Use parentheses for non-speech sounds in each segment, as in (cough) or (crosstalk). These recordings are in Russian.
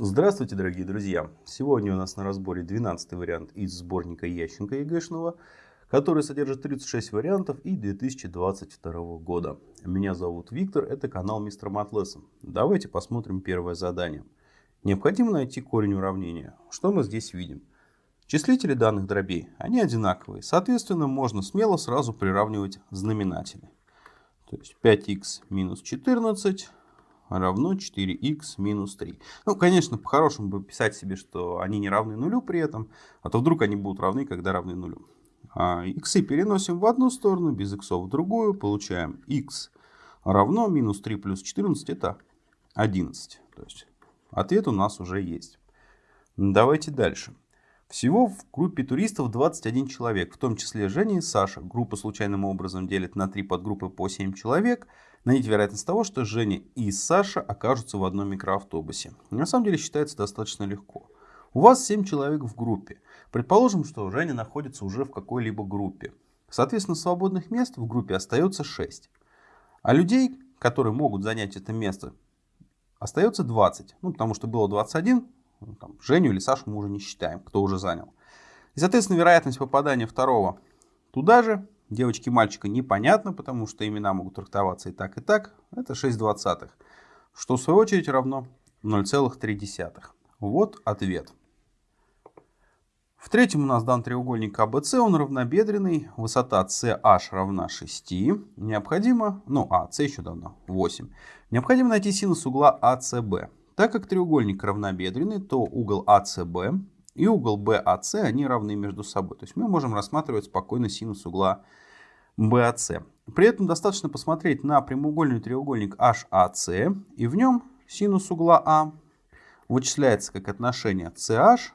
Здравствуйте, дорогие друзья! Сегодня у нас на разборе 12 вариант из сборника Ященко ЕГЭшного, который содержит 36 вариантов и 2022 года. Меня зовут Виктор, это канал Мистер Матлессон. Давайте посмотрим первое задание. Необходимо найти корень уравнения. Что мы здесь видим? Числители данных дробей, они одинаковые. Соответственно, можно смело сразу приравнивать знаменатели. То есть 5х минус 14 равно 4х минус 3. Ну, конечно, по-хорошему бы писать себе, что они не равны нулю при этом, а то вдруг они будут равны, когда равны нулю. А, иксы переносим в одну сторону, без иксов в другую, получаем х равно минус 3 плюс 14 это 11. То есть ответ у нас уже есть. Давайте дальше. Всего в группе туристов 21 человек, в том числе Женя и Саша. Группа случайным образом делит на три подгруппы по 7 человек. Найдите вероятность того, что Женя и Саша окажутся в одном микроавтобусе. На самом деле считается достаточно легко. У вас 7 человек в группе. Предположим, что Женя находится уже в какой-либо группе. Соответственно, свободных мест в группе остается 6. А людей, которые могут занять это место, остается 20. Ну, потому что было 21, ну, там, Женю или Сашу мы уже не считаем, кто уже занял. И, соответственно, вероятность попадания второго туда же, девочки мальчика, непонятно, потому что имена могут трактоваться и так, и так. Это 6 двадцатых, что в свою очередь равно 0,3. Вот ответ. В третьем у нас дан треугольник АБЦ, он равнобедренный, высота CH равна 6. Необходимо, ну, а, С еще давно, 8. Необходимо найти синус угла АЦБ. Так как треугольник равнобедренный, то угол АЦБ и угол БАЦ, они равны между собой. То есть мы можем рассматривать спокойно синус угла БАЦ. При этом достаточно посмотреть на прямоугольный треугольник HAC, и в нем синус угла А вычисляется как отношение CH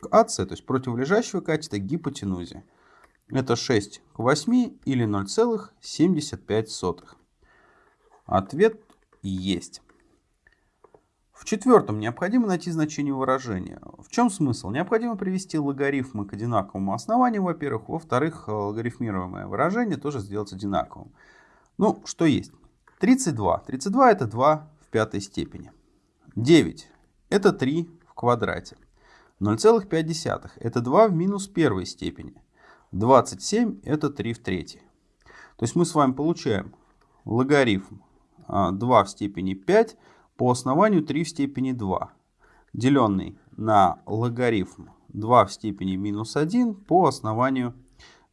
к AC, то есть противолежащего катета к гипотенузе. Это 6 к 8 или 0,75. Ответ есть. В четвертом необходимо найти значение выражения. В чем смысл? Необходимо привести логарифмы к одинаковому основанию, во-первых. Во-вторых, логарифмируемое выражение тоже сделать одинаковым. Ну, что есть? 32. 32 это 2 в пятой степени. 9 это 3 в квадрате. 0,5 это 2 в минус первой степени. 27 это 3 в третьей. То есть мы с вами получаем логарифм 2 а, в степени 5 по основанию 3 в степени 2, деленный на логарифм 2 в степени минус 1 по основанию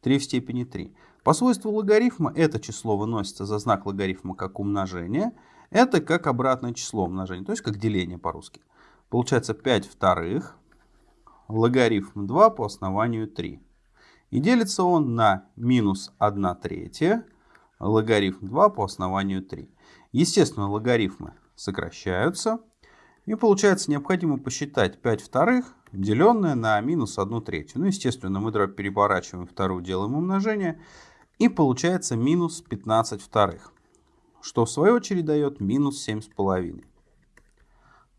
3 в степени 3. По свойству логарифма это число выносится за знак логарифма как умножение. Это как обратное число умножения, то есть как деление по-русски. Получается 5 вторых, логарифм 2 по основанию 3. И делится он на минус 1 третья, логарифм 2 по основанию 3. Естественно, логарифмы сокращаются. И получается необходимо посчитать 5 вторых, деленное на минус 1 третью. Ну, естественно, мы дробь переворачиваем вторую, делаем умножение. И получается минус 15 вторых. Что в свою очередь дает минус 7,5.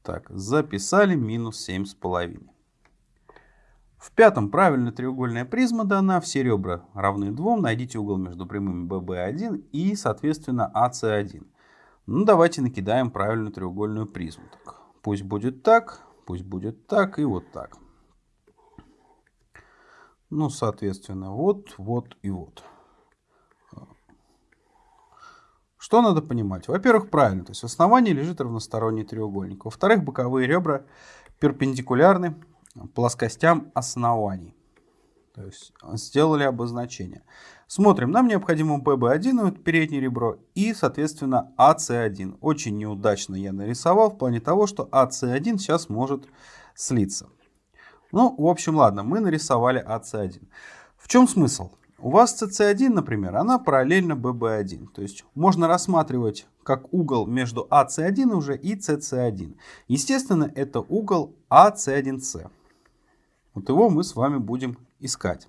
Так, записали минус 7,5. В пятом правильная треугольная призма дана, все ребра равны 2, найдите угол между прямыми BB1 и, соответственно, AC1. Ну, давайте накидаем правильную треугольную призму. Так, пусть будет так, пусть будет так и вот так. Ну, соответственно, вот, вот и вот. Что надо понимать? Во-первых, правильно, то есть в основании лежит равносторонний треугольник. Во-вторых, боковые ребра перпендикулярны плоскостям оснований. То есть сделали обозначение. Смотрим, нам необходимо ББ1, это переднее ребро, и, соответственно, АС1. Очень неудачно я нарисовал в плане того, что АС1 сейчас может слиться. Ну, в общем, ладно, мы нарисовали АС1. В чем смысл? У вас CC1, например, она параллельно BB1. То есть можно рассматривать как угол между AC1 уже и CC1. Естественно, это угол AC1C. Вот его мы с вами будем искать.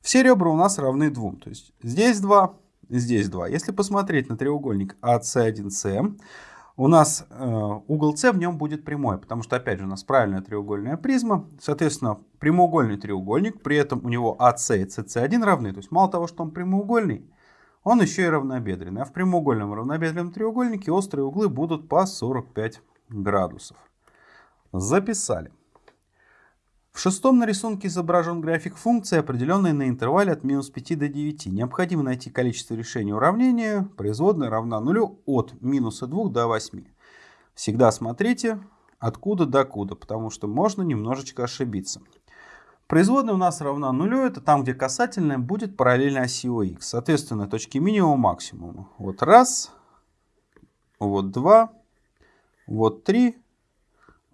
Все ребра у нас равны 2. То есть здесь 2, здесь 2. Если посмотреть на треугольник AC1C, у нас э, угол С в нем будет прямой, потому что, опять же, у нас правильная треугольная призма. Соответственно, прямоугольный треугольник, при этом у него АС и СС1 равны. То есть мало того, что он прямоугольный, он еще и равнобедренный. А в прямоугольном равнобедренном треугольнике острые углы будут по 45 градусов. Записали. В шестом на рисунке изображен график функции, определенной на интервале от минус 5 до 9. Необходимо найти количество решений уравнения, производная равна нулю от минуса 2 до 8. Всегда смотрите откуда до куда, потому что можно немножечко ошибиться. Производная у нас равна нулю, это там, где касательная будет параллельно оси ОХ. Соответственно, точки минимума максимума. Вот раз, вот два, вот три,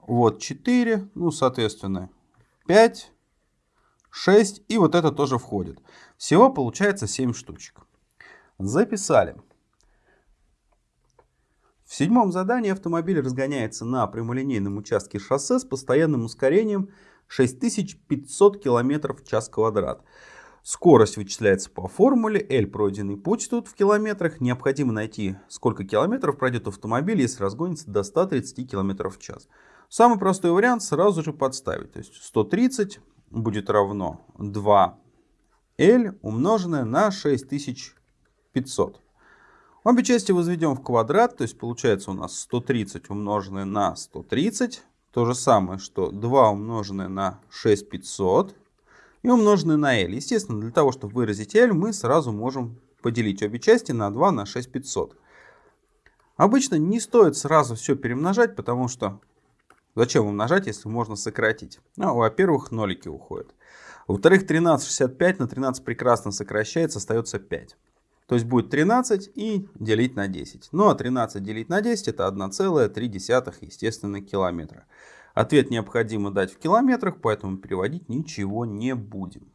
вот четыре, ну, соответственно, 5, 6 и вот это тоже входит. Всего получается 7 штучек. Записали. В седьмом задании автомобиль разгоняется на прямолинейном участке шоссе с постоянным ускорением 6500 км в час квадрат. Скорость вычисляется по формуле, L пройденный путь тут в километрах. Необходимо найти, сколько километров пройдет автомобиль, если разгонится до 130 км в час. Самый простой вариант сразу же подставить. То есть 130 будет равно 2L умноженное на 6500. Обе части возведем в квадрат, то есть получается у нас 130 умноженное на 130. То же самое, что 2 умноженное на 6500 и умноженное на L. Естественно, для того, чтобы выразить L, мы сразу можем поделить обе части на 2 на 6500. Обычно не стоит сразу все перемножать, потому что Зачем умножать, если можно сократить? Ну, во-первых, нолики уходят. Во-вторых, 13,65 на 13 прекрасно сокращается, остается 5. То есть будет 13 и делить на 10. Ну а 13 делить на 10 это 1,3 естественно километра. Ответ необходимо дать в километрах, поэтому переводить ничего не будем.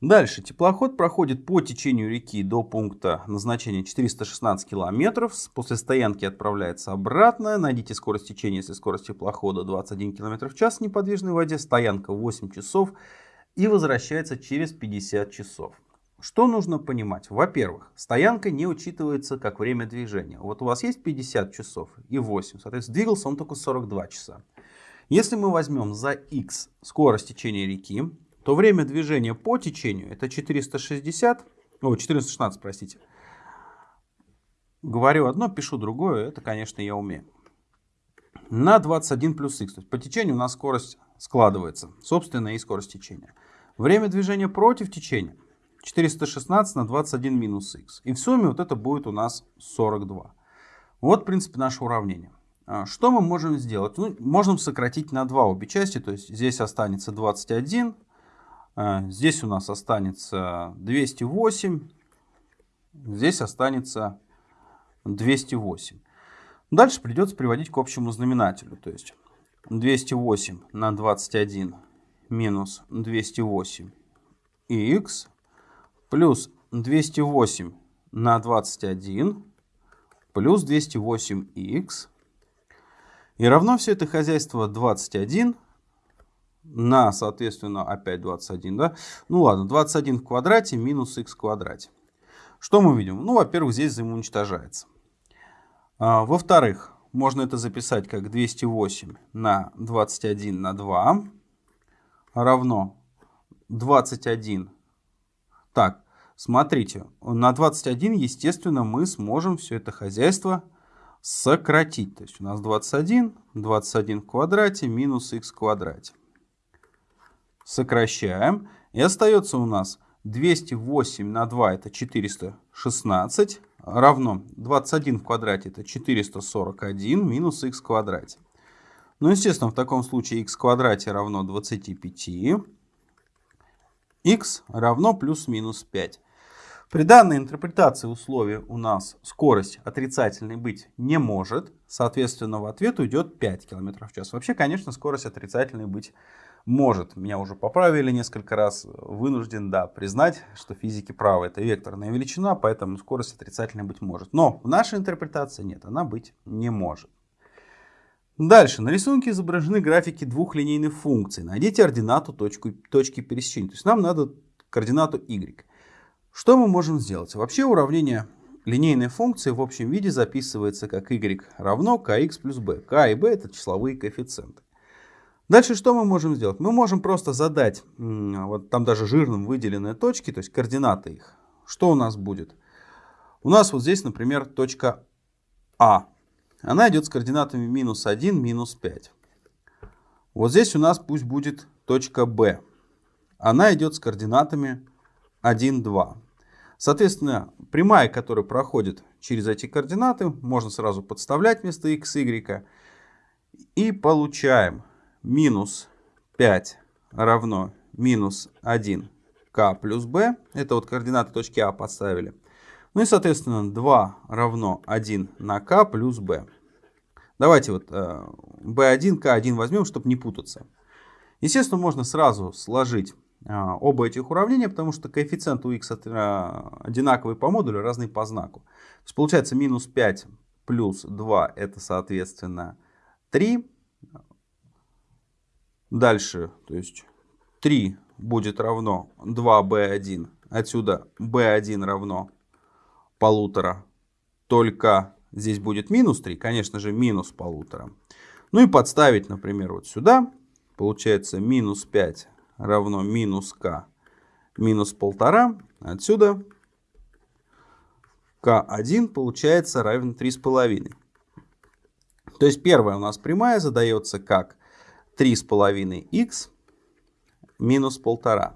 Дальше. Теплоход проходит по течению реки до пункта назначения 416 километров. После стоянки отправляется обратно. Найдите скорость течения, если скорость теплохода 21 км в час в неподвижной воде. Стоянка 8 часов и возвращается через 50 часов. Что нужно понимать? Во-первых, стоянка не учитывается как время движения. Вот у вас есть 50 часов и 8, соответственно, двигался он только 42 часа. Если мы возьмем за x скорость течения реки, то время движения по течению это 460, о, 416, простите. Говорю одно, пишу другое, это, конечно, я умею. На 21 плюс x, то есть по течению у нас скорость складывается, собственно, и скорость течения. Время движения против течения 416 на 21 минус x. И в сумме вот это будет у нас 42. Вот, в принципе, наше уравнение. А, что мы можем сделать? Ну, можем сократить на 2 обе части, то есть здесь останется 21, а, здесь у нас останется 208. Здесь останется 208. Дальше придется приводить к общему знаменателю. То есть 208 на 21 минус 208 х плюс 208 на 21 плюс 208 х. И равно все это хозяйство 21 на, соответственно, опять 21, да? Ну ладно, 21 в квадрате минус х в квадрате. Что мы видим? Ну, во-первых, здесь взаимоуничтожается. А, Во-вторых, можно это записать как 208 на 21 на 2 равно 21. Так, смотрите, на 21, естественно, мы сможем все это хозяйство сократить. То есть у нас 21, 21 в квадрате минус х в квадрате сокращаем. И остается у нас 208 на 2 это 416 равно 21 в квадрате это 441 минус х в квадрате. Ну, естественно, в таком случае х в квадрате равно 25. х равно плюс-минус 5. При данной интерпретации условия у нас скорость отрицательной быть не может. Соответственно, в ответ уйдет 5 км в час. Вообще, конечно, скорость отрицательной быть может. Меня уже поправили несколько раз. Вынужден, да, признать, что физики правы. Это векторная величина, поэтому скорость отрицательной быть может. Но в нашей интерпретации нет, она быть не может. Дальше. На рисунке изображены графики двух линейных функций. Найдите ординату точку, точки пересечения. То есть нам надо координату y. Что мы можем сделать? Вообще уравнение линейной функции в общем виде записывается как y равно kx плюс b. k и b это числовые коэффициенты. Дальше что мы можем сделать? Мы можем просто задать, вот там даже жирным выделенные точки, то есть координаты их. Что у нас будет? У нас вот здесь, например, точка А. Она идет с координатами минус 1, минус 5. Вот здесь у нас пусть будет точка B. Она идет с координатами 1, 2. Соответственно, прямая, которая проходит через эти координаты, можно сразу подставлять вместо x, y. И получаем минус 5 равно минус 1k плюс b. Это вот координаты точки А подставили. Ну и, соответственно, 2 равно 1 на k плюс b. Давайте вот b1, э, k1 возьмем, чтобы не путаться. Естественно, можно сразу сложить э, оба этих уравнения, потому что коэффициент у x одинаковый по модулю, разный по знаку. То есть получается минус 5 плюс 2 это, соответственно, 3. Дальше, то есть 3 будет равно 2b1. Отсюда b1 равно полутора. Только здесь будет минус 3, конечно же, минус полутора. Ну и подставить, например, вот сюда. Получается минус 5 равно минус k минус полтора. Отсюда k1 получается равен 3,5. То есть первая у нас прямая задается как 3,5х минус 1,5.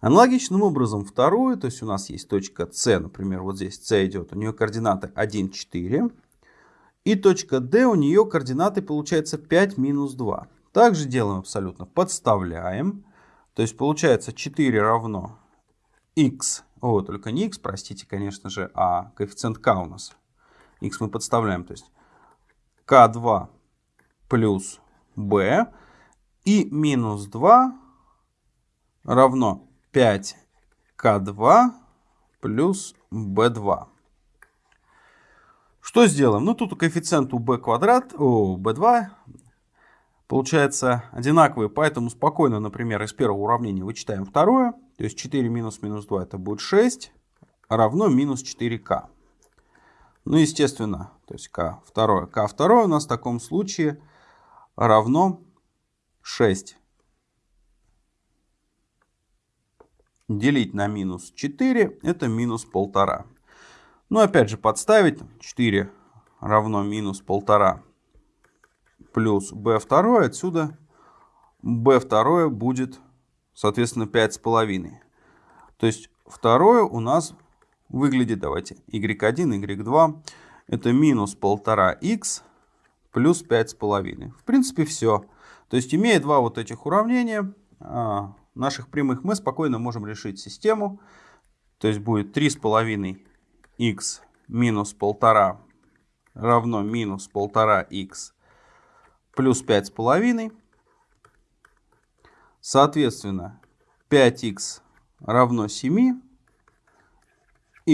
Аналогичным образом вторую, то есть у нас есть точка С, например, вот здесь С идет, у нее координаты 1, 4. И точка D, у нее координаты получается 5, минус 2. Также делаем абсолютно, подставляем. То есть получается 4 равно x, о, только не x, простите, конечно же, а коэффициент k у нас. x мы подставляем, то есть k2 плюс b и минус 2 равно 5К2 плюс b2. Что сделаем? Ну, тут коэффициент у b квадрат, у b2 получается одинаковый, поэтому спокойно, например, из первого уравнения вычитаем второе. То есть 4 минус минус 2 это будет 6, равно минус 4k. Ну, естественно, то есть k второе. k второе у нас в таком случае равно 6 делить на минус 4, это минус 1,5. Ну, опять же, подставить 4 равно минус 1,5 плюс b2, отсюда b2 будет, соответственно, 5,5. То есть второе у нас выглядит, давайте, y1, y2, это минус 1,5х плюс 5,5. В принципе, все. То есть, имея два вот этих уравнения, а, наших прямых мы спокойно можем решить систему. То есть будет 3,5х минус 1,5 равно минус 1,5х плюс 5,5. Соответственно, 5х равно 7,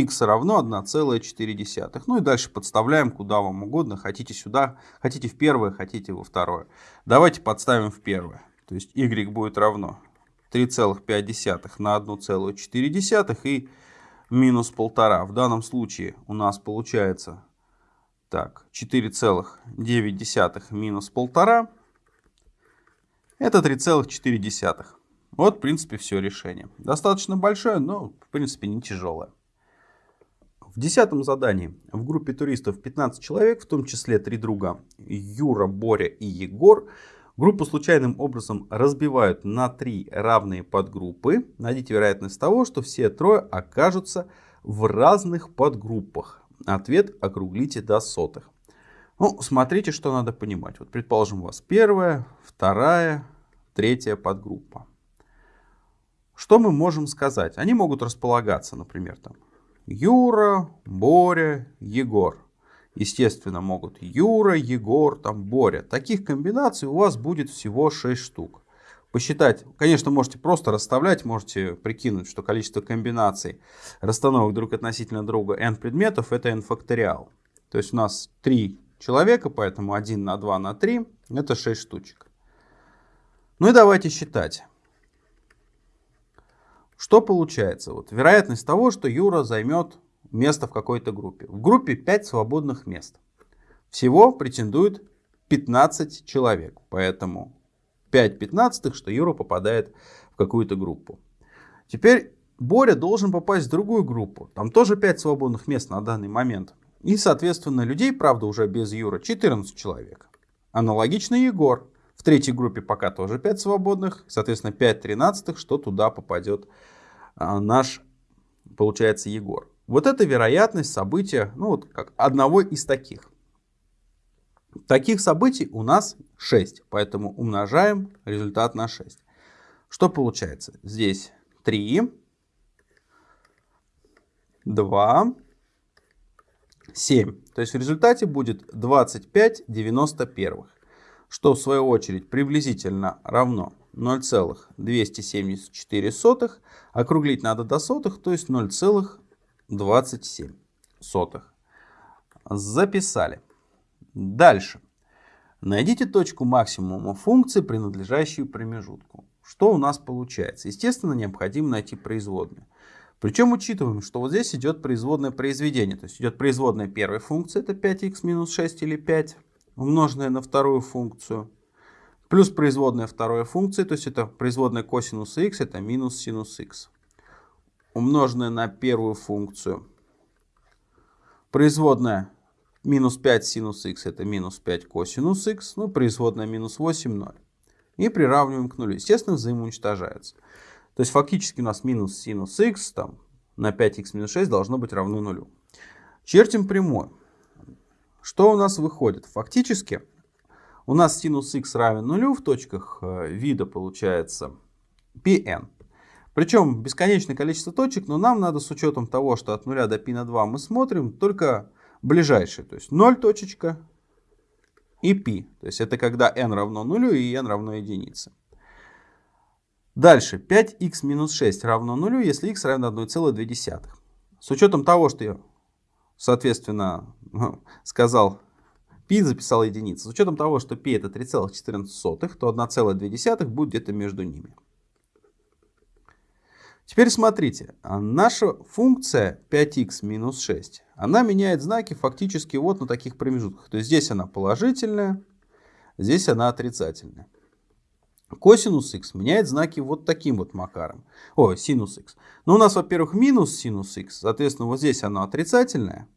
х равно 1,4. Ну и дальше подставляем куда вам угодно. Хотите сюда, хотите в первое, хотите во второе. Давайте подставим в первое. То есть y будет равно 3,5 на 1,4 и минус 1,5. В данном случае у нас получается так 4,9 минус 1,5. Это 3,4. Вот, в принципе, все решение. Достаточно большое, но, в принципе, не тяжелое. В десятом задании в группе туристов 15 человек, в том числе три друга Юра, Боря и Егор, Группу случайным образом разбивают на три равные подгруппы. Найдите вероятность того, что все трое окажутся в разных подгруппах. Ответ округлите до сотых. Ну, смотрите, что надо понимать. Вот, предположим, у вас первая, вторая, третья подгруппа. Что мы можем сказать? Они могут располагаться, например, там Юра, Боря, Егор естественно, могут Юра, Егор, там, Боря. Таких комбинаций у вас будет всего 6 штук. Посчитать, конечно, можете просто расставлять, можете прикинуть, что количество комбинаций расстановок друг относительно друга n предметов это n факториал. То есть у нас 3 человека, поэтому 1 на 2 на 3 это 6 штучек. Ну и давайте считать. Что получается? Вот вероятность того, что Юра займет место в какой-то группе. В группе 5 свободных мест. Всего претендует 15 человек. Поэтому 5 пятнадцатых, что Юра попадает в какую-то группу. Теперь Боря должен попасть в другую группу. Там тоже 5 свободных мест на данный момент. И, соответственно, людей, правда, уже без Юра 14 человек. Аналогично Егор. Третьей группе пока тоже 5 свободных. Соответственно, 5 тринадцатых, что туда попадет а, наш, получается, Егор. Вот это вероятность события, ну вот как одного из таких. Таких событий у нас 6, поэтому умножаем результат на 6. Что получается? Здесь 3, 2, 7. То есть в результате будет 25 91, что в свою очередь приблизительно равно 0,274. Округлить надо до сотых, то есть 0,27. Записали. Дальше. Найдите точку максимума функции, принадлежащую промежутку. Что у нас получается? Естественно, необходимо найти производную. Причем учитываем, что вот здесь идет производное произведение. То есть идет производная первой функции, это 5х минус 6 или 5, умноженное на вторую функцию. Плюс производная второй функции, то есть это производная косинуса х, это минус синус х. Умноженное на первую функцию. Производная минус 5 синус х, это минус 5 косинус х. Ну, производная минус 8, 0. И приравниваем к нулю. Естественно, взаимоуничтожаются. То есть фактически у нас минус синус х там, на 5х минус 6 должно быть равно нулю. Чертим прямой. Что у нас выходит? Фактически у нас синус х равен нулю в точках э, вида получается pn. Причем бесконечное количество точек, но нам надо с учетом того, что от 0 до π на 2 мы смотрим только ближайшие. То есть 0 точечка и π. То есть это когда n равно нулю и n равно единице. Дальше 5х минус 6 равно нулю, если х равен 1,2. С учетом того, что соответственно, (laughs) сказал π, записал единицу. С учетом того, что π это 3,14, то 1,2 будет где-то между ними. Теперь смотрите, наша функция 5х минус 6, она меняет знаки фактически вот на таких промежутках. То есть здесь она положительная, здесь она отрицательная. Косинус х меняет знаки вот таким вот макаром. О, синус х. Но у нас, во-первых, минус синус х. Соответственно, вот здесь оно отрицательное.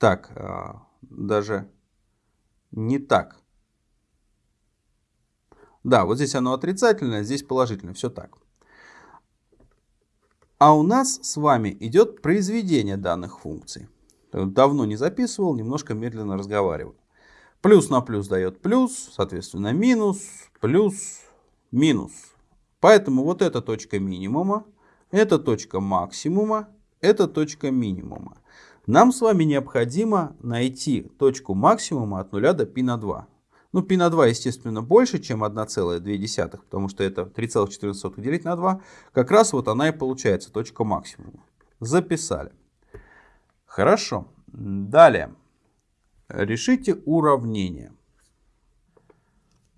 Так, а, даже не так. Да, вот здесь оно отрицательное, здесь положительное. Все так. А у нас с вами идет произведение данных функций. Давно не записывал, немножко медленно разговариваю. Плюс на плюс дает плюс, соответственно минус, плюс, минус. Поэтому вот эта точка минимума, эта точка максимума, эта точка минимума. Нам с вами необходимо найти точку максимума от 0 до π на 2. Ну, π на 2, естественно, больше, чем 1,2, потому что это 3,14 делить на 2. Как раз вот она и получается, точка максимума. Записали. Хорошо. Далее. Решите уравнение.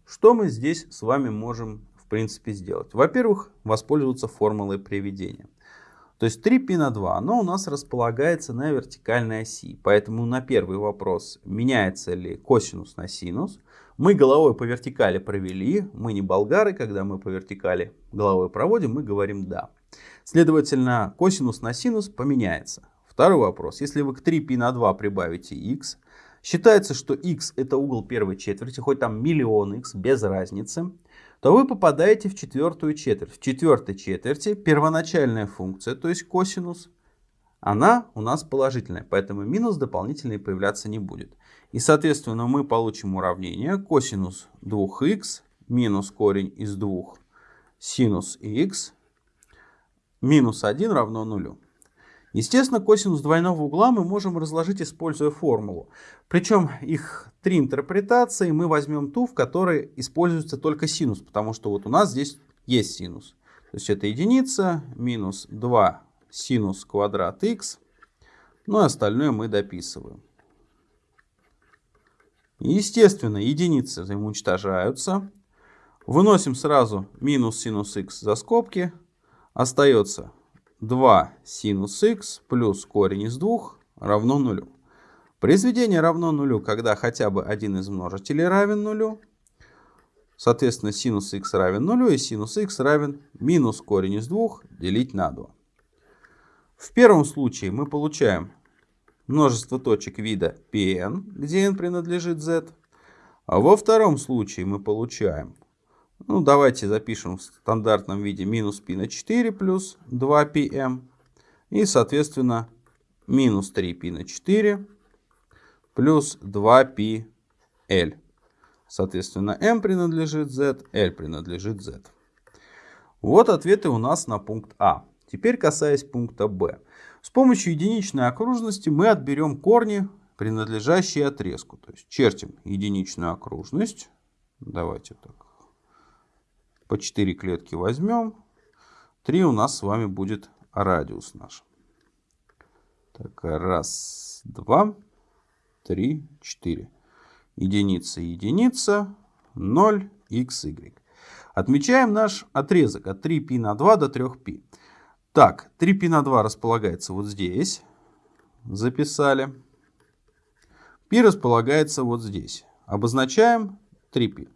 Что мы здесь с вами можем в принципе сделать? Во-первых, воспользоваться формулой приведения. То есть 3π на 2, оно у нас располагается на вертикальной оси. Поэтому на первый вопрос, меняется ли косинус на синус, мы головой по вертикали провели. Мы не болгары, когда мы по вертикали головой проводим, мы говорим да. Следовательно, косинус на синус поменяется. Второй вопрос. Если вы к 3π на 2 прибавите x, считается, что x это угол первой четверти, хоть там миллион x, без разницы, то вы попадаете в четвертую четверть. В четвертой четверти первоначальная функция, то есть косинус, она у нас положительная, поэтому минус дополнительный появляться не будет. И, соответственно, мы получим уравнение косинус 2х минус корень из 2 синус х минус 1 равно нулю. Естественно, косинус двойного угла мы можем разложить, используя формулу. Причем их три интерпретации. Мы возьмем ту, в которой используется только синус, потому что вот у нас здесь есть синус. То есть это единица минус 2 синус квадрат х. Ну и остальное мы дописываем. Естественно, единицы взаимоуничтожаются. Выносим сразу минус синус х за скобки. Остается 2 синус х плюс корень из 2 равно нулю. Произведение равно нулю, когда хотя бы один из множителей равен нулю. Соответственно, синус х равен нулю и синус х равен минус корень из 2 делить на 2. В первом случае мы получаем множество точек вида Pn, где n принадлежит z. А во втором случае мы получаем, ну давайте запишем в стандартном виде минус π на 4 плюс 2πm. И соответственно минус 3π на 4 плюс 2πl. Соответственно, m принадлежит z, l принадлежит z. Вот ответы у нас на пункт А. Теперь касаясь пункта Б. С помощью единичной окружности мы отберем корни, принадлежащие отрезку. То есть чертим единичную окружность. Давайте так. По 4 клетки возьмем. 3 у нас с вами будет радиус наш. Так, раз, два, три, четыре. Единица, единица, 0, x, y. Отмечаем наш отрезок от 3π на 2 до 3π. Так, 3π на 2 располагается вот здесь. Записали. π располагается вот здесь. Обозначаем 3π.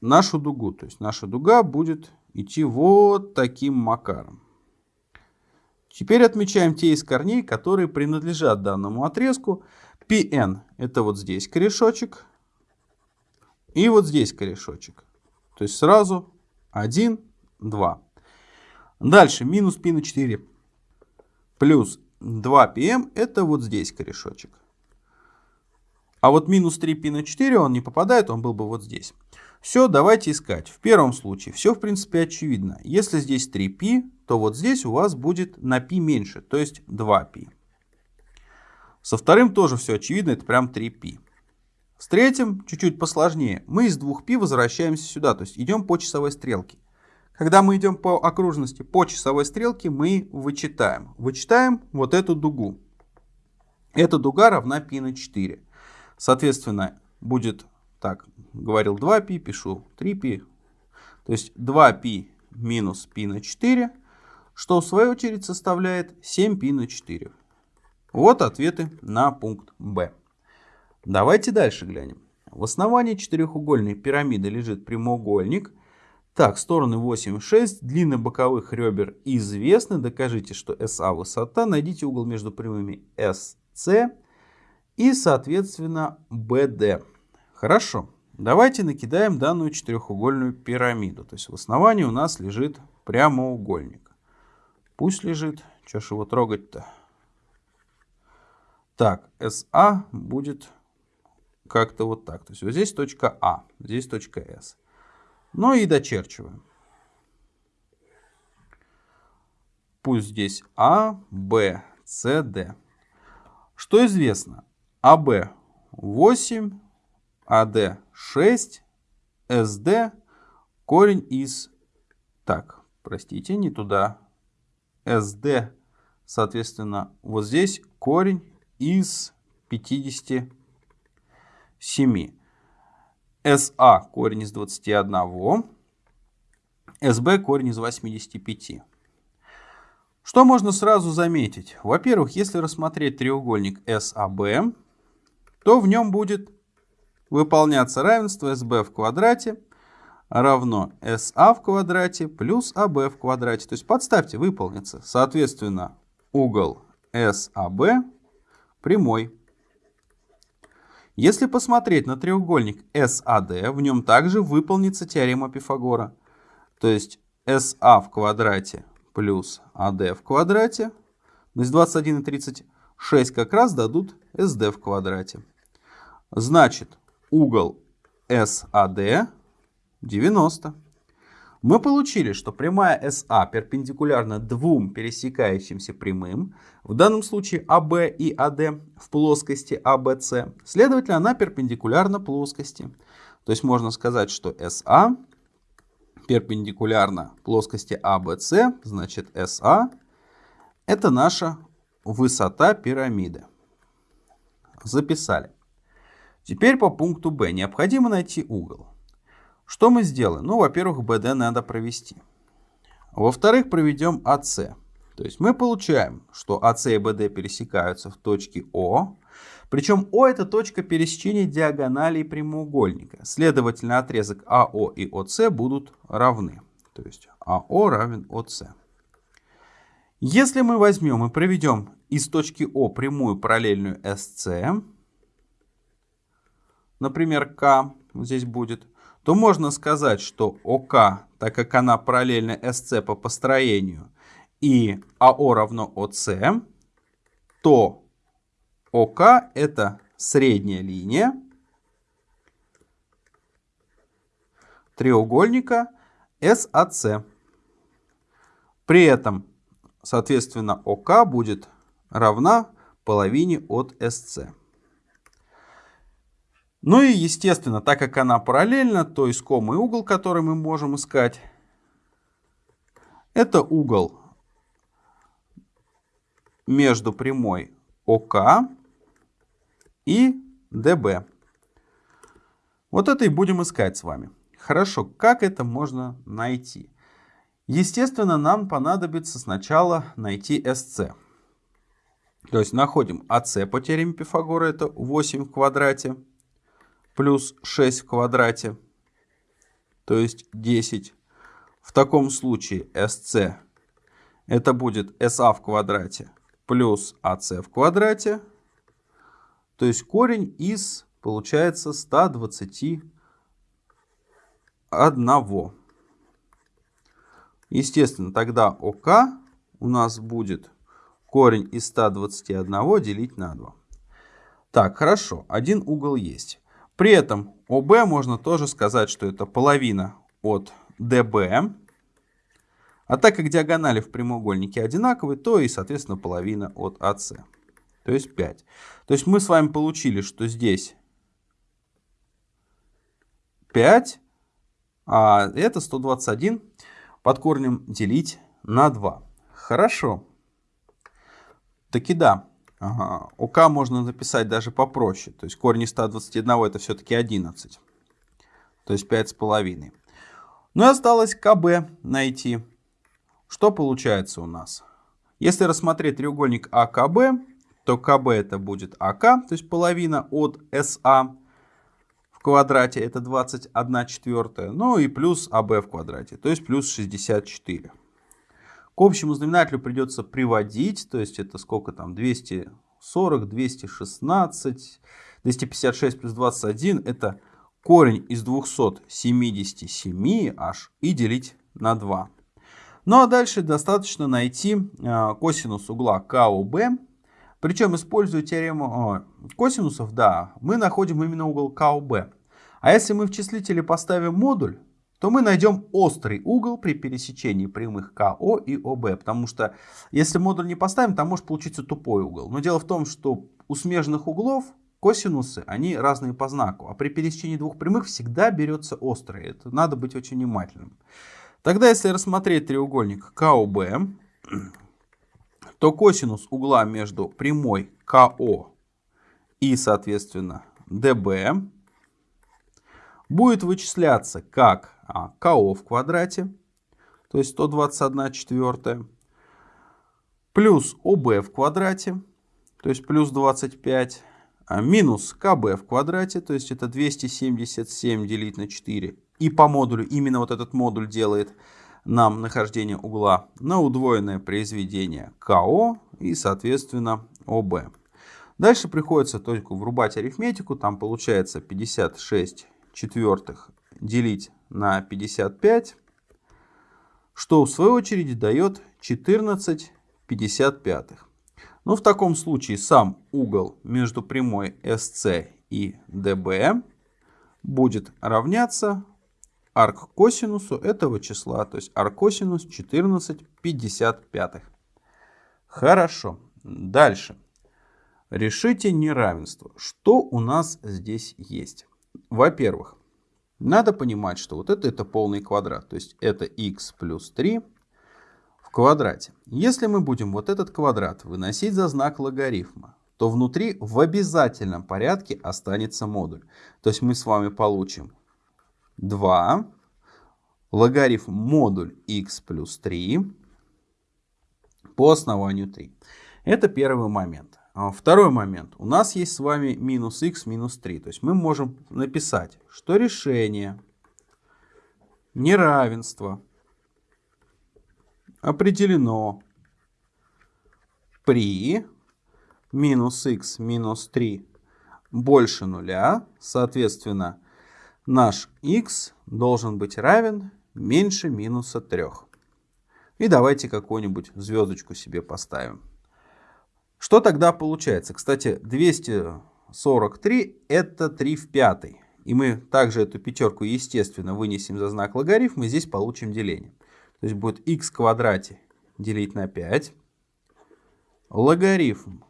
Нашу дугу. То есть наша дуга будет идти вот таким макаром. Теперь отмечаем те из корней, которые принадлежат данному отрезку. Pn это вот здесь корешочек. И вот здесь корешочек. То есть сразу 1, 2. Дальше минус π на 4 плюс 2πm это вот здесь корешочек. А вот минус 3π на 4 он не попадает, он был бы вот здесь. Все, давайте искать. В первом случае все в принципе очевидно. Если здесь 3π, то вот здесь у вас будет на π меньше, то есть 2π. Со вторым тоже все очевидно, это прям 3π. С третьим чуть-чуть посложнее. Мы из 2π возвращаемся сюда, то есть идем по часовой стрелке. Когда мы идем по окружности по часовой стрелке, мы вычитаем. Вычитаем вот эту дугу. Эта дуга равна π на 4. Соответственно, будет, так, говорил 2π, пишу 3π. То есть 2π минус π на 4, что в свою очередь составляет 7π на 4. Вот ответы на пункт Б. Давайте дальше глянем. В основании четырехугольной пирамиды лежит прямоугольник. Так, стороны 8 и 6, длины боковых ребер известны. Докажите, что SA высота. Найдите угол между прямыми SC и, соответственно, BD. Хорошо. Давайте накидаем данную четырехугольную пирамиду. То есть в основании у нас лежит прямоугольник. Пусть лежит. Что ж его трогать-то? Так, SA будет как-то вот так. То есть вот здесь точка А, здесь точка С. Ну и дочерчиваем. Пусть здесь А, Б, С, Д. Что известно? АБ 8, АД 6, СД корень из... Так, простите, не туда. СД, соответственно, вот здесь корень из 50 7. СА корень из 21. СБ корень из 85. Что можно сразу заметить? Во-первых, если рассмотреть треугольник САБ, то в нем будет выполняться равенство СБ в квадрате равно СА в квадрате плюс АБ в квадрате. То есть подставьте, выполнится. Соответственно, угол САБ прямой. Если посмотреть на треугольник SAD, в нем также выполнится теорема Пифагора. То есть SA в квадрате плюс AD в квадрате. То есть 21 и 36 как раз дадут SD в квадрате. Значит, угол SAD 90 мы получили, что прямая SA перпендикулярна двум пересекающимся прямым, в данном случае AB и AD в плоскости ABC, следовательно, она перпендикулярна плоскости. То есть можно сказать, что SA перпендикулярна плоскости ABC, значит SA это наша высота пирамиды. Записали. Теперь по пункту B необходимо найти угол. Что мы сделаем? Ну, во-первых, BD надо провести. Во-вторых, проведем AC. То есть мы получаем, что AC и BD пересекаются в точке О. Причем О это точка пересечения диагоналей прямоугольника. Следовательно, отрезок АО и ОС будут равны. То есть АО равен ОС. Если мы возьмем и проведем из точки О прямую параллельную СС, например, К, здесь будет, то можно сказать, что ОК, так как она параллельна СЦ по построению, и АО равно ОС, то ОК это средняя линия треугольника САЦ. При этом, соответственно, ОК будет равна половине от СЦ. Ну и, естественно, так как она параллельна, то искомый угол, который мы можем искать, это угол между прямой ОК и ДБ. Вот это и будем искать с вами. Хорошо, как это можно найти? Естественно, нам понадобится сначала найти SC. То есть находим АС по теореме Пифагора, это 8 в квадрате, плюс 6 в квадрате, то есть 10. В таком случае SC это будет SA в квадрате плюс AC в квадрате, то есть корень из, получается, 121. Естественно, тогда ОК у нас будет корень из 121 делить на 2. Так, хорошо, один угол есть. При этом ОБ можно тоже сказать, что это половина от ДБ. А так как диагонали в прямоугольнике одинаковые, то и, соответственно, половина от АС. То есть 5. То есть мы с вами получили, что здесь 5, а это 121 под корнем делить на 2. Хорошо. Таки да. Ага. ОК можно написать даже попроще. То есть корень из 121 это все-таки 11. То есть 5,5. Ну и осталось КБ найти. Что получается у нас? Если рассмотреть треугольник АКБ, то КБ это будет АК, то есть половина от СА в квадрате, это 21 четвертая, ну и плюс АБ в квадрате, то есть плюс 64. К общему знаменателю придется приводить, то есть это сколько там, 240, 216, 256 плюс 21, это корень из 277 аж и делить на 2. Ну а дальше достаточно найти а, косинус угла КОБ. Причем, используя теорему косинусов, да, мы находим именно угол КОБ. А если мы в числителе поставим модуль, то мы найдем острый угол при пересечении прямых КО и ОБ. Потому что если модуль не поставим, там может получиться тупой угол. Но дело в том, что у смежных углов косинусы, они разные по знаку. А при пересечении двух прямых всегда берется острый. Это надо быть очень внимательным. Тогда, если рассмотреть треугольник КОБ, то косинус угла между прямой КО и, соответственно, ДБ будет вычисляться как а, КО в квадрате, то есть 121 четвертая, плюс ОБ в квадрате, то есть плюс 25, а минус КБ в квадрате, то есть это 277 делить на 4, и по модулю, именно вот этот модуль делает нам нахождение угла на удвоенное произведение КО и, соответственно, ОБ. Дальше приходится только врубать арифметику. Там получается 56 четвертых делить на 55, что в свою очередь дает 14 55. Ну, в таком случае сам угол между прямой SC и DB будет равняться арк-косинусу этого числа, то есть арк-косинус 14 55. Хорошо. Дальше. Решите неравенство. Что у нас здесь есть? Во-первых, надо понимать, что вот это, это полный квадрат. То есть это x плюс 3 в квадрате. Если мы будем вот этот квадрат выносить за знак логарифма, то внутри в обязательном порядке останется модуль. То есть мы с вами получим 2, логарифм модуль x плюс 3 по основанию 3. Это первый момент. А второй момент. У нас есть с вами минус x минус 3. То есть мы можем написать, что решение неравенства определено при минус x минус 3 больше нуля. Соответственно, наш x должен быть равен меньше минуса 3. И давайте какую-нибудь звездочку себе поставим. Что тогда получается? Кстати, 243 это 3 в пятой. И мы также эту пятерку, естественно, вынесем за знак логарифма, и здесь получим деление. То есть будет x в квадрате делить на 5. Логарифм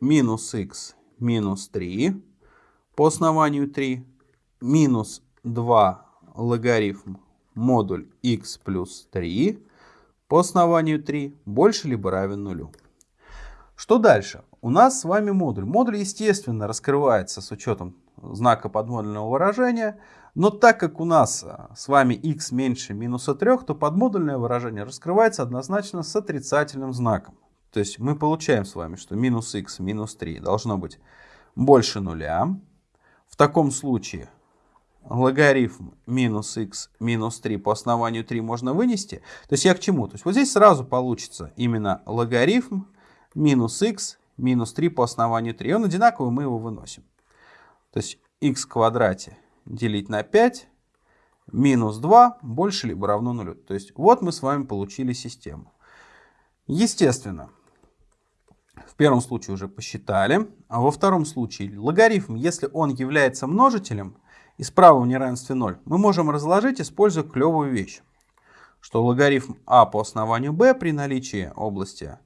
минус x минус 3 по основанию 3. Минус 2 логарифм модуль x плюс 3 по основанию 3 больше либо равен нулю. Что дальше? У нас с вами модуль. Модуль, естественно, раскрывается с учетом знака подмодульного выражения. Но так как у нас а, с вами x меньше минуса 3, то подмодульное выражение раскрывается однозначно с отрицательным знаком. То есть мы получаем с вами, что минус x минус 3 должно быть больше нуля. В таком случае логарифм минус x минус 3 по основанию 3 можно вынести. То есть я к чему? То есть вот здесь сразу получится именно логарифм минус x минус 3 по основанию 3. Он одинаковый, мы его выносим. То есть x в квадрате делить на 5 минус 2 больше либо равно нулю. То есть вот мы с вами получили систему. Естественно, в первом случае уже посчитали, а во втором случае логарифм, если он является множителем и справа в неравенстве 0, мы можем разложить, используя клевую вещь, что логарифм а по основанию b при наличии области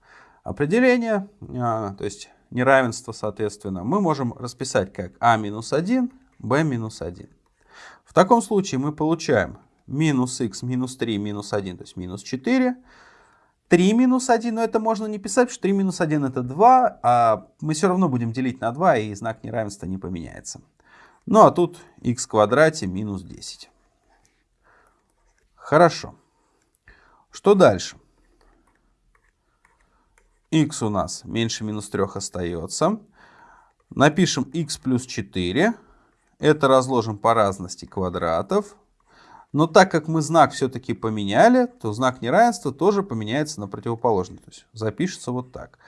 определения, а, то есть неравенство, соответственно, мы можем расписать как а минус 1, b минус 1. В таком случае мы получаем минус x минус 3 минус 1, то есть минус 4. 3 минус 1, но это можно не писать, потому что 3 минус 1 это 2, а мы все равно будем делить на 2, и знак неравенства не поменяется. Ну а тут x в квадрате минус 10. Хорошо. Что дальше? X у нас меньше минус 3 остается. Напишем x плюс 4. Это разложим по разности квадратов. Но так как мы знак все-таки поменяли, то знак неравенства тоже поменяется на противоположный. То есть запишется вот так.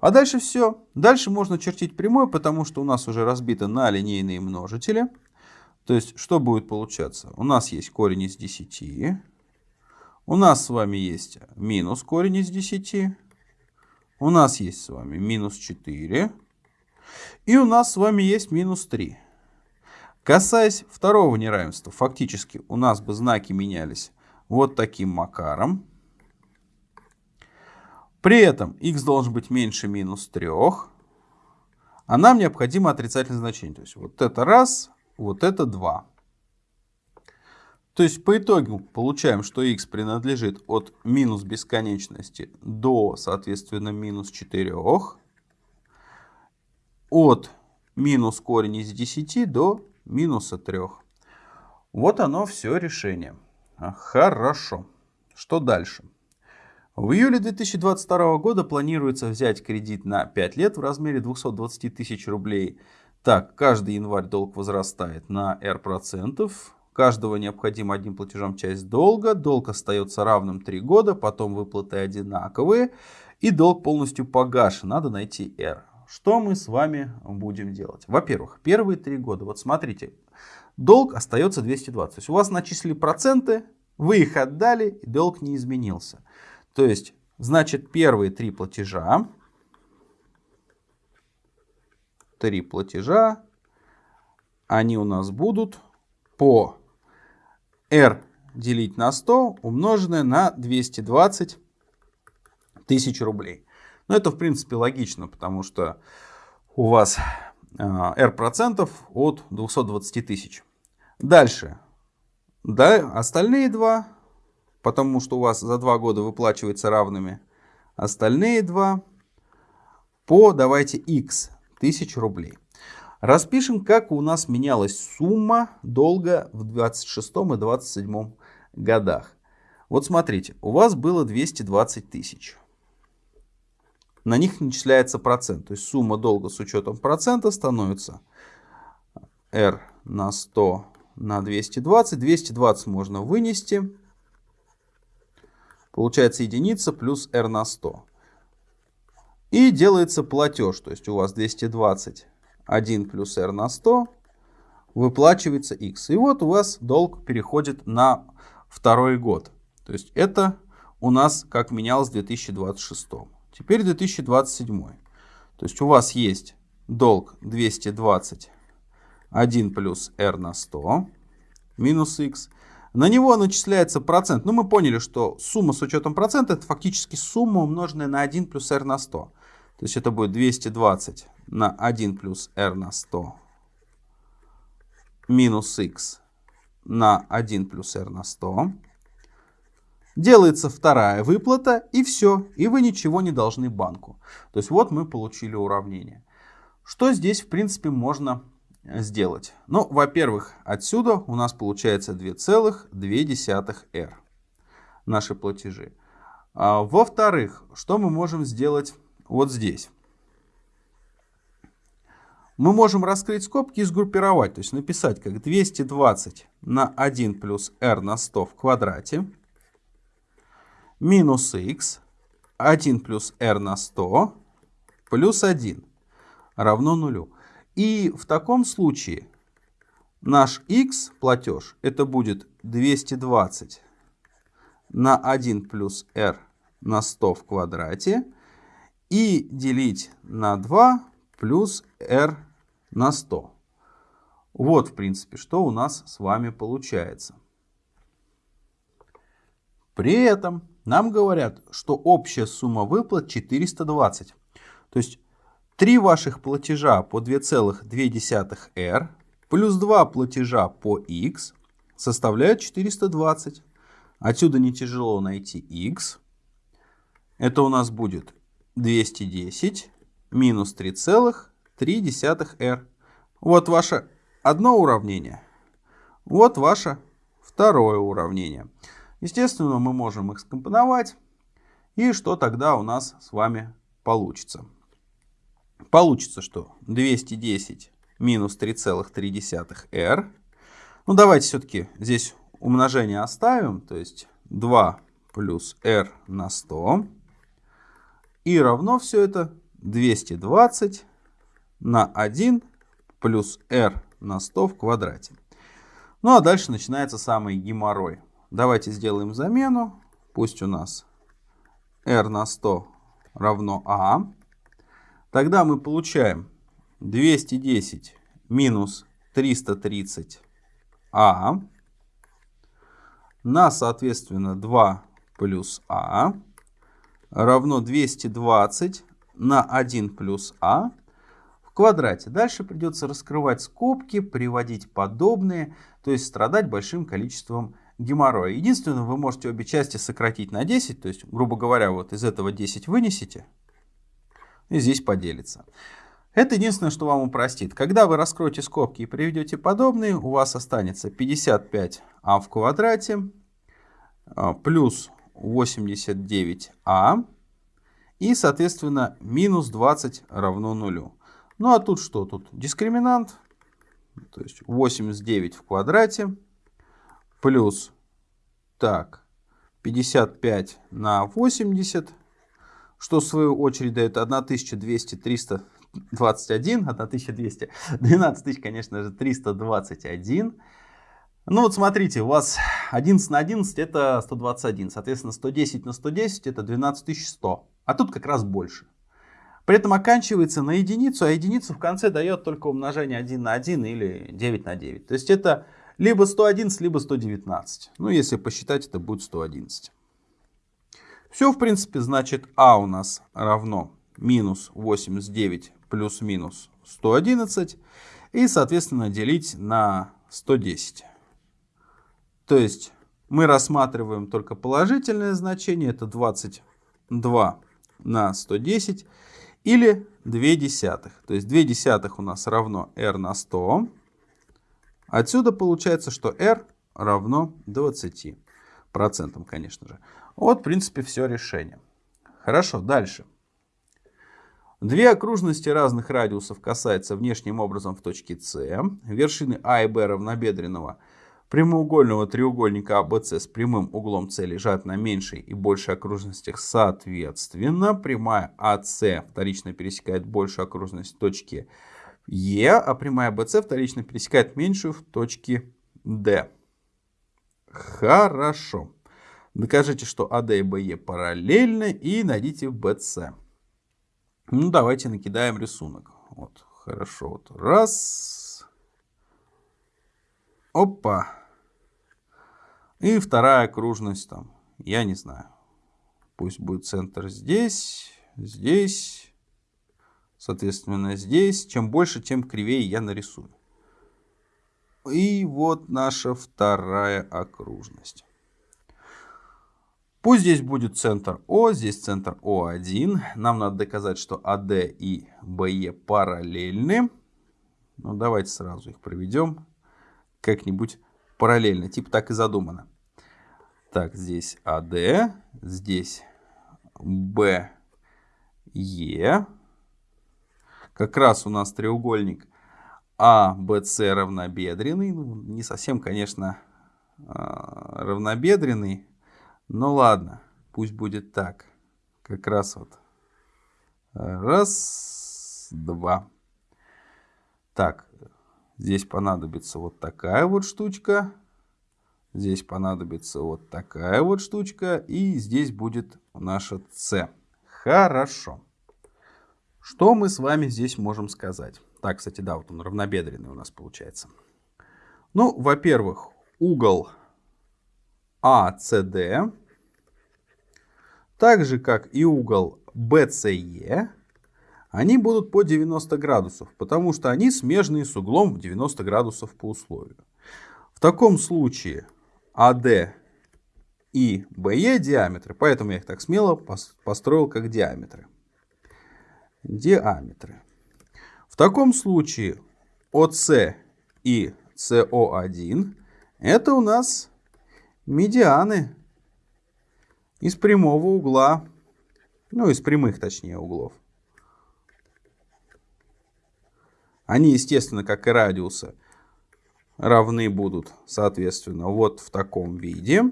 А дальше все. Дальше можно чертить прямой, потому что у нас уже разбито на линейные множители. То есть что будет получаться? У нас есть корень из 10. У нас с вами есть минус корень из 10. У нас есть с вами минус 4. И у нас с вами есть минус 3. Касаясь второго неравенства, фактически у нас бы знаки менялись вот таким макаром. При этом x должен быть меньше минус 3, а нам необходимо отрицательное значение. То есть вот это раз, вот это 2. То есть по итогу получаем, что x принадлежит от минус бесконечности до, соответственно, минус 4. От минус корень из 10 до минуса 3. Вот оно все решение. Хорошо. Что дальше? В июле 2022 года планируется взять кредит на 5 лет в размере 220 тысяч рублей. Так, каждый январь долг возрастает на R процентов каждого необходимо одним платежом часть долга, долг остается равным 3 года, потом выплаты одинаковые, и долг полностью погашен, надо найти R. Что мы с вами будем делать? Во-первых, первые 3 года, вот смотрите, долг остается 220, то есть у вас начислили проценты, вы их отдали, и долг не изменился. То есть, значит, первые три платежа, три платежа, они у нас будут по r делить на 100 умноженное на 220 тысяч рублей. Но это, в принципе, логично, потому что у вас r а, процентов от 220 тысяч. Дальше. Да, остальные два, потому что у вас за два года выплачивается равными. Остальные два по, давайте, x тысяч рублей. Распишем, как у нас менялась сумма долга в 26 и 27 годах. Вот смотрите, у вас было 220 тысяч. На них начисляется процент. То есть сумма долга с учетом процента становится R на 100 на 220. 220 можно вынести. Получается единица плюс R на 100. И делается платеж. То есть у вас 220 1 плюс r на 100 выплачивается x. И вот у вас долг переходит на второй год. То есть это у нас как менялось в 2026. Теперь 2027. То есть у вас есть долг 220 1 плюс r на 100 минус x. На него начисляется процент. Ну, мы поняли, что сумма с учетом процента это фактически сумма, умноженная на 1 плюс r на 100. То есть это будет 220 на 1 плюс r на 100 минус x на 1 плюс r на 100. Делается вторая выплата и все. И вы ничего не должны банку. То есть вот мы получили уравнение. Что здесь в принципе можно сделать? Ну, во-первых, отсюда у нас получается 2,2 r наши платежи. А, Во-вторых, что мы можем сделать вот здесь? Мы можем раскрыть скобки и сгруппировать, то есть написать как 220 на 1 плюс r на 100 в квадрате минус x 1 плюс r на 100 плюс 1 равно нулю. И в таком случае наш x платеж это будет 220 на 1 плюс r на 100 в квадрате и делить на 2 плюс r на 100. Вот, в принципе, что у нас с вами получается. При этом нам говорят, что общая сумма выплат 420. То есть Три ваших платежа по 2,2r плюс два платежа по x составляют 420. Отсюда не тяжело найти x. Это у нас будет 210 минус 3,3r. Вот ваше одно уравнение. Вот ваше второе уравнение. Естественно, мы можем их скомпоновать. И что тогда у нас с вами получится? Получится, что 210 минус 3,3r. Ну, давайте все-таки здесь умножение оставим. То есть 2 плюс r на 100. И равно все это 220 на 1 плюс r на 100 в квадрате. Ну, а дальше начинается самый геморрой. Давайте сделаем замену. Пусть у нас r на 100 равно a. Тогда мы получаем 210 минус 330а на, соответственно, 2 плюс а равно 220 на 1 плюс а в квадрате. Дальше придется раскрывать скобки, приводить подобные, то есть страдать большим количеством геморроя. Единственное, вы можете обе части сократить на 10, то есть, грубо говоря, вот из этого 10 вынесите, и здесь поделится. Это единственное, что вам упростит. Когда вы раскроете скобки и приведете подобные, у вас останется 55а в квадрате а, плюс 89а и, соответственно, минус 20 равно нулю. Ну а тут что? Тут дискриминант, то есть 89 в квадрате плюс, так, 55 на 80 что в свою очередь дает 1200, 321, 1200, 12 тысяч, конечно же, 321. Ну вот смотрите, у вас 11 на 11 это 121, соответственно 110 на 110 это 12100, а тут как раз больше. При этом оканчивается на единицу, а единицу в конце дает только умножение 1 на 1 или 9 на 9. То есть это либо 111, либо 119. Ну если посчитать, это будет 111. Все, в принципе, значит, а у нас равно минус 89 плюс-минус 111. И, соответственно, делить на 110. То есть мы рассматриваем только положительное значение. Это 22 на 110 или 2 десятых. То есть 2 десятых у нас равно r на 100. Отсюда получается, что r равно 20 процентам, конечно же. Вот, в принципе, все решение. Хорошо, дальше. Две окружности разных радиусов касаются внешним образом в точке С. Вершины А и Б равнобедренного прямоугольного треугольника АБС с прямым углом С лежат на меньшей и большей окружностях соответственно. Прямая АС вторично пересекает большую окружность точки Е, а прямая BC вторично пересекает меньшую в точке D. Хорошо. Докажите, что АД и БЕ параллельны и найдите BC. Ну, давайте накидаем рисунок. Вот, хорошо. Вот. Раз. Опа. И вторая окружность там. Я не знаю. Пусть будет центр здесь, здесь, соответственно, здесь. Чем больше, тем кривее я нарисую. И вот наша вторая окружность. Пусть здесь будет центр О, здесь центр О1. Нам надо доказать, что АД и БЕ параллельны. Ну, давайте сразу их проведем как-нибудь параллельно. Типа так и задумано. Так, здесь АД, здесь БЕ. Как раз у нас треугольник АБС равнобедренный. Ну, не совсем, конечно, а, равнобедренный. Но ладно, пусть будет так. Как раз вот. Раз, два. Так, здесь понадобится вот такая вот штучка. Здесь понадобится вот такая вот штучка. И здесь будет наша С. Хорошо. Что мы с вами здесь можем сказать? Так, кстати, да, вот он равнобедренный у нас получается. Ну, во-первых, угол ACD, так же как и угол BCE, они будут по 90 градусов, потому что они смежные с углом в 90 градусов по условию. В таком случае AD и BE диаметры, поэтому я их так смело построил как диаметры. Диаметры. В таком случае ОС и СО1 это у нас медианы из прямого угла, ну из прямых точнее углов. Они, естественно, как и радиусы, равны будут, соответственно, вот в таком виде.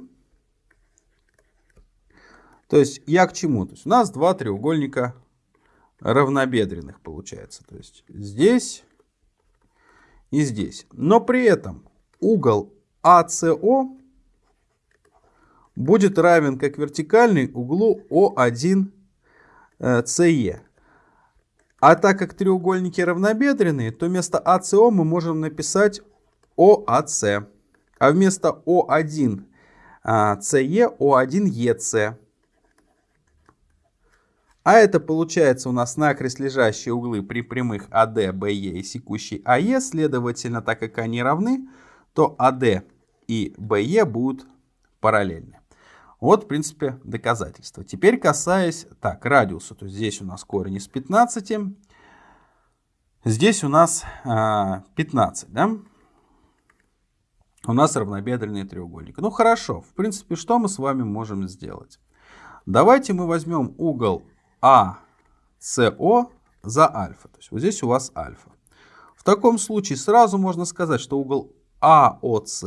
То есть я к чему? То есть у нас два треугольника равнобедренных получается. То есть здесь и здесь. Но при этом угол АСО будет равен как вертикальный углу О1 СЕ. А так как треугольники равнобедренные, то вместо АСО мы можем написать ОАС. А вместо О1 СЕ О1 ЕС. А это получается у нас накрест лежащие углы при прямых АД, БЕ и секущей АЕ. Следовательно, так как они равны, то АД и БЕ будут параллельны. Вот, в принципе, доказательство. Теперь касаясь, так, радиуса. То есть здесь у нас корень из 15. Здесь у нас э, 15, да? У нас равнобедренный треугольник. Ну, хорошо. В принципе, что мы с вами можем сделать? Давайте мы возьмем угол АСО за альфа. То есть вот здесь у вас альфа. В таком случае сразу можно сказать, что угол АОС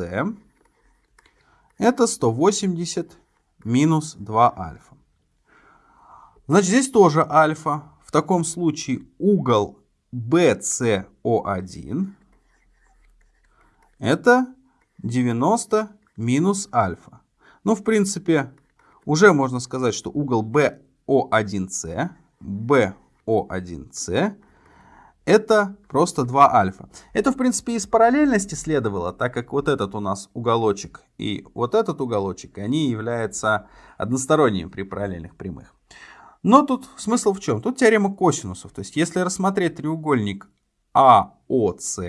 это 180 минус 2 альфа. Значит, здесь тоже альфа. В таком случае угол BCO1 это 90 минус альфа. Ну, в принципе, уже можно сказать, что угол B о1С, BO1С, это просто 2 альфа. Это, в принципе, из параллельности следовало, так как вот этот у нас уголочек и вот этот уголочек, они являются односторонними при параллельных прямых. Но тут смысл в чем? Тут теорема косинусов. То есть, если рассмотреть треугольник АОС,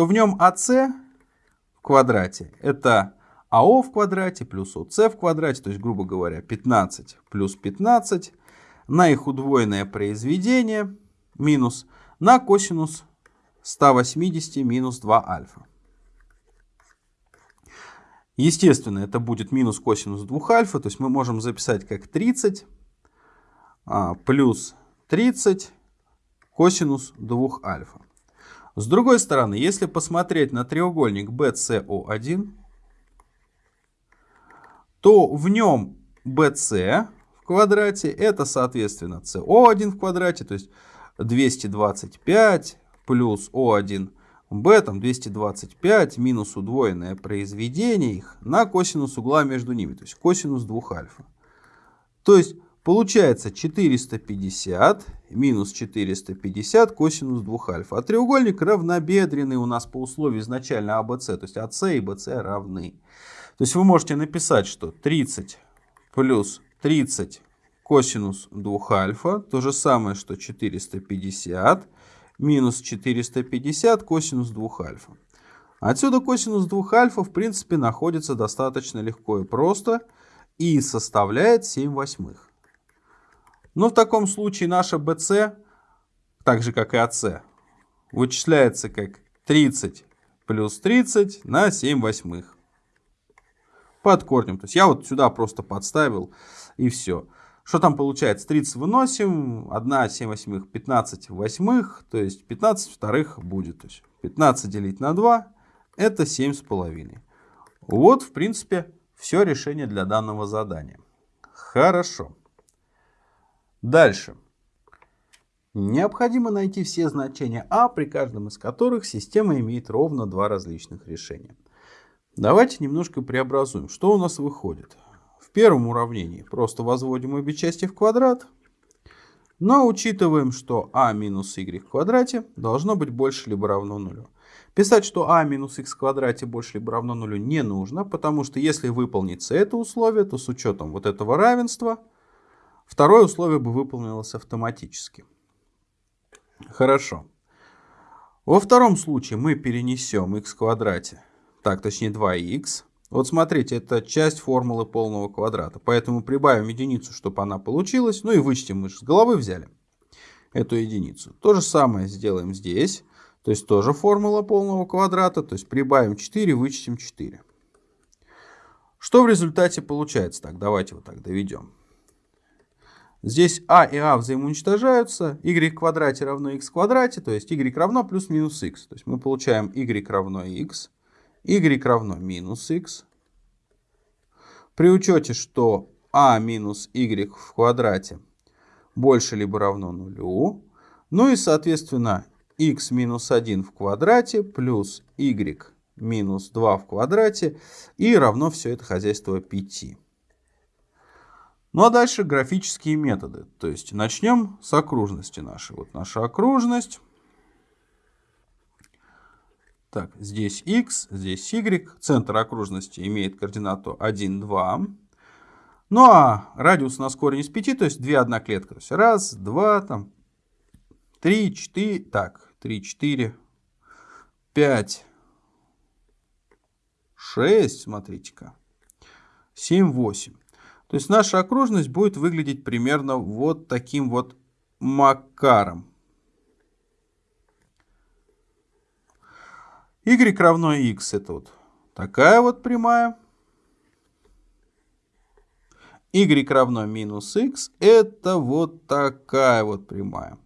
то в нем АС в квадрате это АО в квадрате плюс ОС в квадрате, то есть, грубо говоря, 15 плюс 15 на их удвоенное произведение минус на косинус 180 минус 2 альфа. Естественно, это будет минус косинус 2 альфа, то есть мы можем записать как 30 а, плюс 30 косинус 2 альфа. С другой стороны, если посмотреть на треугольник BCO1, то в нем BC в квадрате это, соответственно, CO1 в квадрате. То есть 225 плюс О1 b, там 225 минус удвоенное произведение их на косинус угла между ними, то есть косинус 2 альфа. То есть получается 450 минус 450 косинус 2 альфа. А треугольник равнобедренный у нас по условию изначально АБС, то есть АС и БС равны. То есть вы можете написать, что 30 плюс 30 косинус 2 альфа, то же самое, что 450 минус 450 косинус 2 альфа. Отсюда косинус 2 альфа в принципе находится достаточно легко и просто и составляет 7 восьмых. Но в таком случае наша BC, так же как и AC, вычисляется как 30 плюс 30 на 7 восьмых. Под корнем. То есть я вот сюда просто подставил и все. Что там получается? 30 выносим, 1 7 восьмых, 15 восьмых, то есть 15 вторых будет. То есть 15 делить на 2 это 7 с половиной. Вот, в принципе, все решение для данного задания. Хорошо. Дальше. Необходимо найти все значения а, при каждом из которых система имеет ровно два различных решения. Давайте немножко преобразуем. Что у нас выходит? В первом уравнении просто возводим обе части в квадрат, но учитываем, что а минус y в квадрате должно быть больше либо равно нулю. Писать, что а минус х в квадрате больше либо равно нулю не нужно, потому что если выполнится это условие, то с учетом вот этого равенства, второе условие бы выполнилось автоматически. Хорошо. Во втором случае мы перенесем х в квадрате, так, точнее 2х, вот смотрите, это часть формулы полного квадрата. Поэтому прибавим единицу, чтобы она получилась. Ну и вычтем, мы же с головы взяли эту единицу. То же самое сделаем здесь. То есть тоже формула полного квадрата. То есть прибавим 4, вычтем 4. Что в результате получается? Так, давайте вот так доведем. Здесь а и а взаимоуничтожаются. y в квадрате равно x в квадрате. То есть y равно плюс-минус x. То есть мы получаем y равно x y равно минус x. При учете, что а минус y в квадрате больше либо равно нулю. Ну и, соответственно, x минус 1 в квадрате плюс y минус 2 в квадрате и равно все это хозяйство 5. Ну а дальше графические методы. То есть начнем с окружности нашей. Вот наша окружность. Так, здесь x, здесь y. Центр окружности имеет координату 1, 2. Ну а радиус у нас корень из 5, то есть 2 одноклетка. То есть раз, два, там, 3, 4, так, 3, 4, 5, 6, смотрите-ка, 7, 8. То есть наша окружность будет выглядеть примерно вот таким вот макаром. y равно x это вот такая вот прямая. y равно минус x это вот такая вот прямая.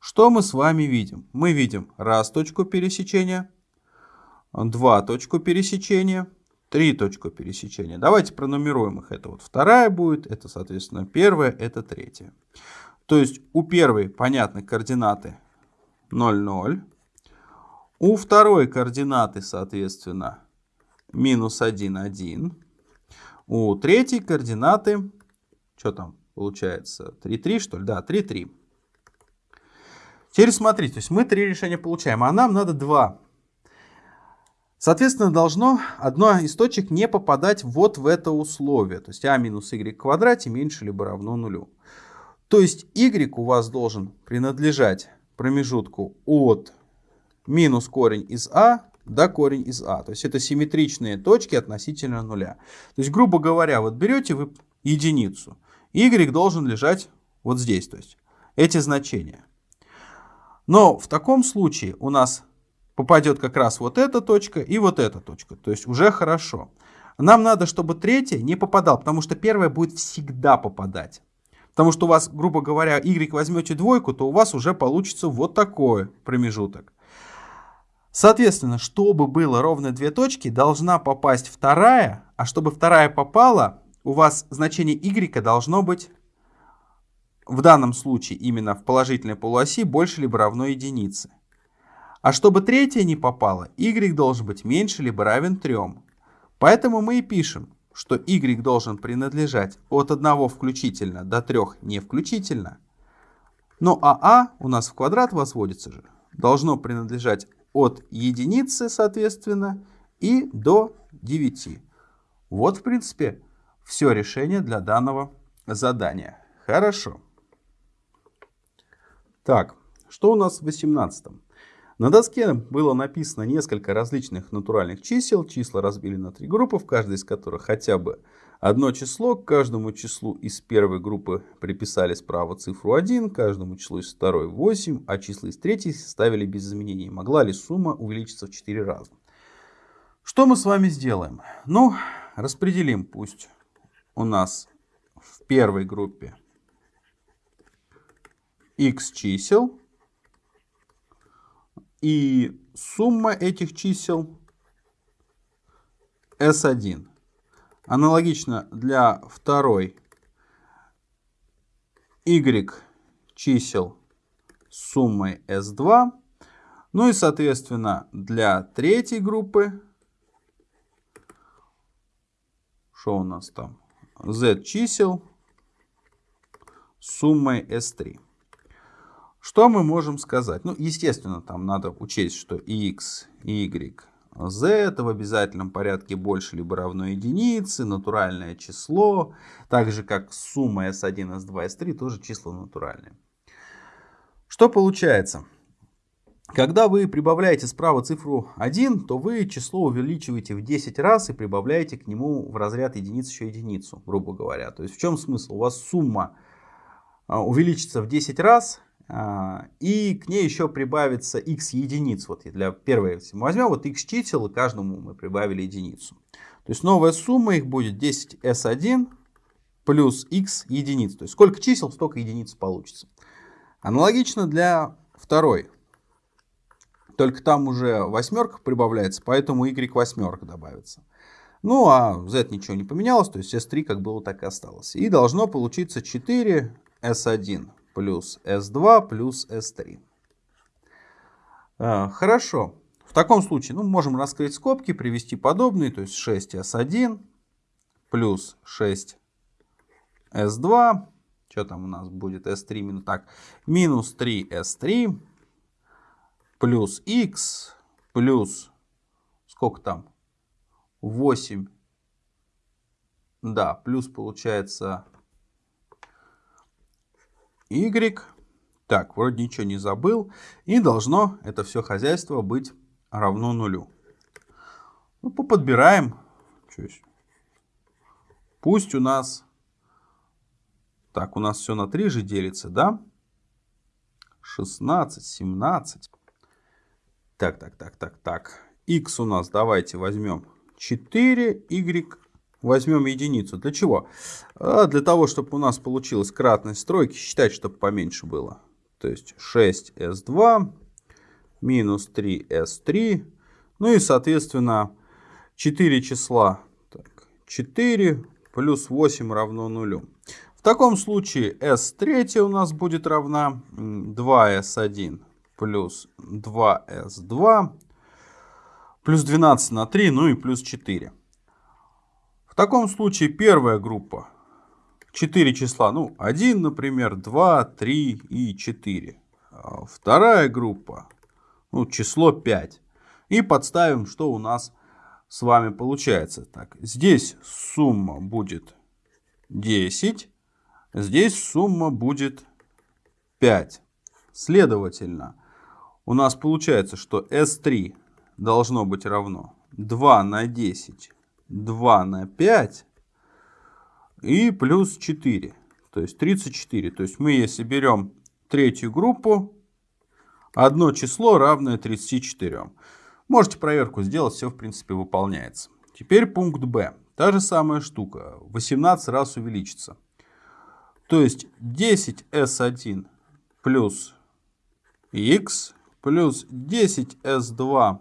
Что мы с вами видим? Мы видим раз точку пересечения, два точку пересечения, три точку пересечения. Давайте пронумеруем их. Это вот вторая будет, это, соответственно, первая, это третья. То есть у первой, понятно, координаты 0, 0. У второй координаты, соответственно, минус 1, 1. У третьей координаты, что там получается, 3, 3, что ли? Да, 3, 3. Теперь смотрите, то есть мы три решения получаем, а нам надо два. Соответственно, должно одно из точек не попадать вот в это условие. То есть а минус y в квадрате меньше либо равно нулю. То есть y у вас должен принадлежать промежутку от минус корень из а до корень из а. То есть это симметричные точки относительно нуля. То есть, грубо говоря, вот берете вы единицу, y должен лежать вот здесь. То есть эти значения. Но в таком случае у нас попадет как раз вот эта точка и вот эта точка. То есть уже хорошо. Нам надо, чтобы третья не попадал, потому что первая будет всегда попадать. Потому что у вас, грубо говоря, y возьмете двойку, то у вас уже получится вот такой промежуток. Соответственно, чтобы было ровно две точки, должна попасть вторая, а чтобы вторая попала, у вас значение y должно быть в данном случае именно в положительной полуоси больше либо равно единице. А чтобы третье не попало, y должен быть меньше либо равен 3. Поэтому мы и пишем, что y должен принадлежать от 1 включительно до 3 не включительно. Но АА у нас в квадрат возводится же. Должно принадлежать от единицы, соответственно, и до 9. Вот, в принципе, все решение для данного задания. Хорошо. Так, что у нас в 18 -м? На доске было написано несколько различных натуральных чисел. Числа разбили на три группы, в каждой из которых хотя бы одно число. К каждому числу из первой группы приписали справа цифру 1, каждому числу из второй 8, а числа из третьей ставили без изменений. Могла ли сумма увеличиться в 4 раза? Что мы с вами сделаем? Ну, распределим пусть у нас в первой группе x чисел. И сумма этих чисел s1. Аналогично для второй y чисел с суммой s2. Ну и, соответственно, для третьей группы, что у нас там, z чисел с суммой s3. Что мы можем сказать? Ну, естественно, там надо учесть, что x, y, z это в обязательном порядке больше либо равно единице, натуральное число, так же как сумма s1, s2, s3 тоже числа натуральные. Что получается? Когда вы прибавляете справа цифру 1, то вы число увеличиваете в 10 раз и прибавляете к нему в разряд единиц еще единицу, грубо говоря. То есть в чем смысл? У вас сумма а, увеличится в 10 раз, и к ней еще прибавится x единиц. Вот для первой, мы возьмем вот x чисел, каждому мы прибавили единицу. То есть новая сумма их будет 10s1 плюс x единиц. То есть сколько чисел, столько единиц получится. Аналогично для второй. Только там уже восьмерка прибавляется, поэтому y восьмерка добавится. Ну а z ничего не поменялось, то есть s3 как было, так и осталось. И должно получиться 4 s1 плюс S2 плюс S3. А, хорошо. В таком случае ну, можем раскрыть скобки, привести подобные, то есть 6S1 плюс 6S2. Что там у нас будет S3 минус, так, минус 3S3 плюс X плюс, сколько там, 8, да, плюс получается y. Так, вроде ничего не забыл. И должно это все хозяйство быть равно нулю. Ну, поподбираем. Пусть у нас... Так, у нас все на 3 же делится, да? 16, 17. Так, так, так, так, так. x у нас давайте возьмем 4, y возьмем единицу. Для чего? А для того, чтобы у нас получилась кратность стройки, считать, чтобы поменьше было. То есть 6s2 минус 3s3. Ну и, соответственно, 4 числа. Так, 4 плюс 8 равно нулю. В таком случае s3 у нас будет равна 2s1 плюс 2s2 плюс 12 на 3, ну и плюс 4. В таком случае первая группа 4 числа, ну 1, например, 2, 3 и 4. А вторая группа, ну число 5. И подставим, что у нас с вами получается. Так, здесь сумма будет 10, здесь сумма будет 5. Следовательно, у нас получается, что S3 должно быть равно 2 на 10 2 на 5 и плюс 4. То есть 34. То есть мы, если берем третью группу, одно число равное 34. Можете проверку сделать, все в принципе выполняется. Теперь пункт Б. Та же самая штука. 18 раз увеличится. То есть 10s1 плюс x плюс 10s2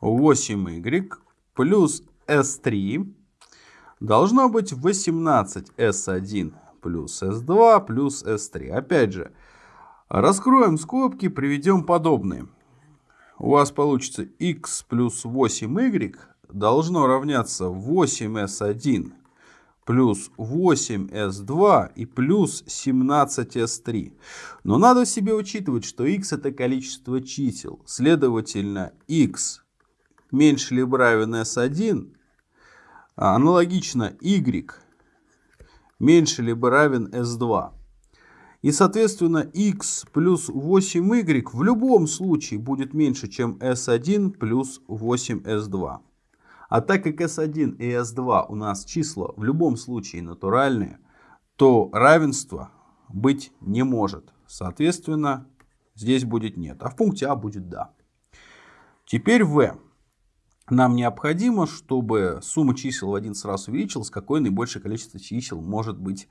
8y плюс S3 должно быть 18S1 плюс S2 плюс S3. Опять же, раскроем скобки, приведем подобные. У вас получится x плюс 8y должно равняться 8s1 плюс 8s2 и плюс 17s3. Но надо себе учитывать, что x это количество чисел. Следовательно, x меньше либо равен s1, а аналогично y меньше либо равен s2. И, соответственно, x плюс 8y в любом случае будет меньше, чем s1 плюс 8s2. А так как S1 и S2 у нас числа в любом случае натуральные, то равенства быть не может. Соответственно, здесь будет нет, а в пункте А будет да. Теперь В. Нам необходимо, чтобы сумма чисел в один раз увеличилась, какое наибольшее количество чисел может быть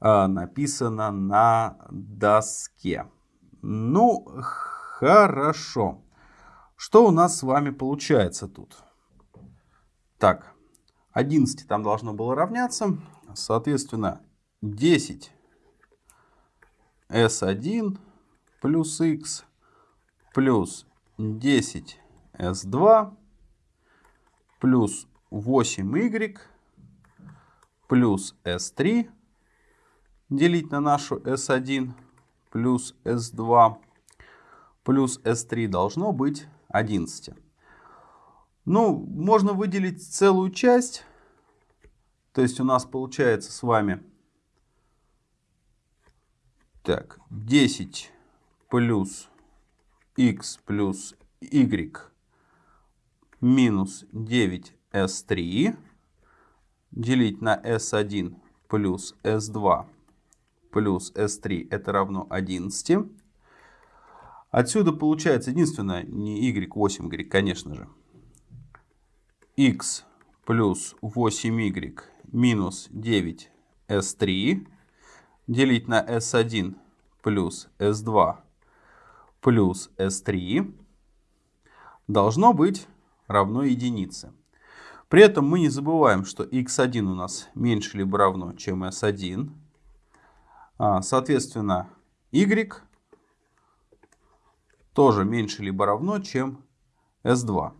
э, написано на доске. Ну, хорошо. Что у нас с вами получается тут? Так, 11 там должно было равняться. Соответственно, 10 S1 плюс X плюс 10 S2 плюс 8Y плюс S3 делить на нашу S1 плюс S2 плюс S3 должно быть 11. Ну, можно выделить целую часть. То есть у нас получается с вами так, 10 плюс x плюс y минус 9s3 делить на s1 плюс s2 плюс s3 это равно 11. Отсюда получается единственное, не y, 8y, конечно же x плюс 8y минус 9s3 делить на s1 плюс s2 плюс s3 должно быть равно единице. При этом мы не забываем, что x1 у нас меньше либо равно, чем s1. А, соответственно, y тоже меньше либо равно, чем s2.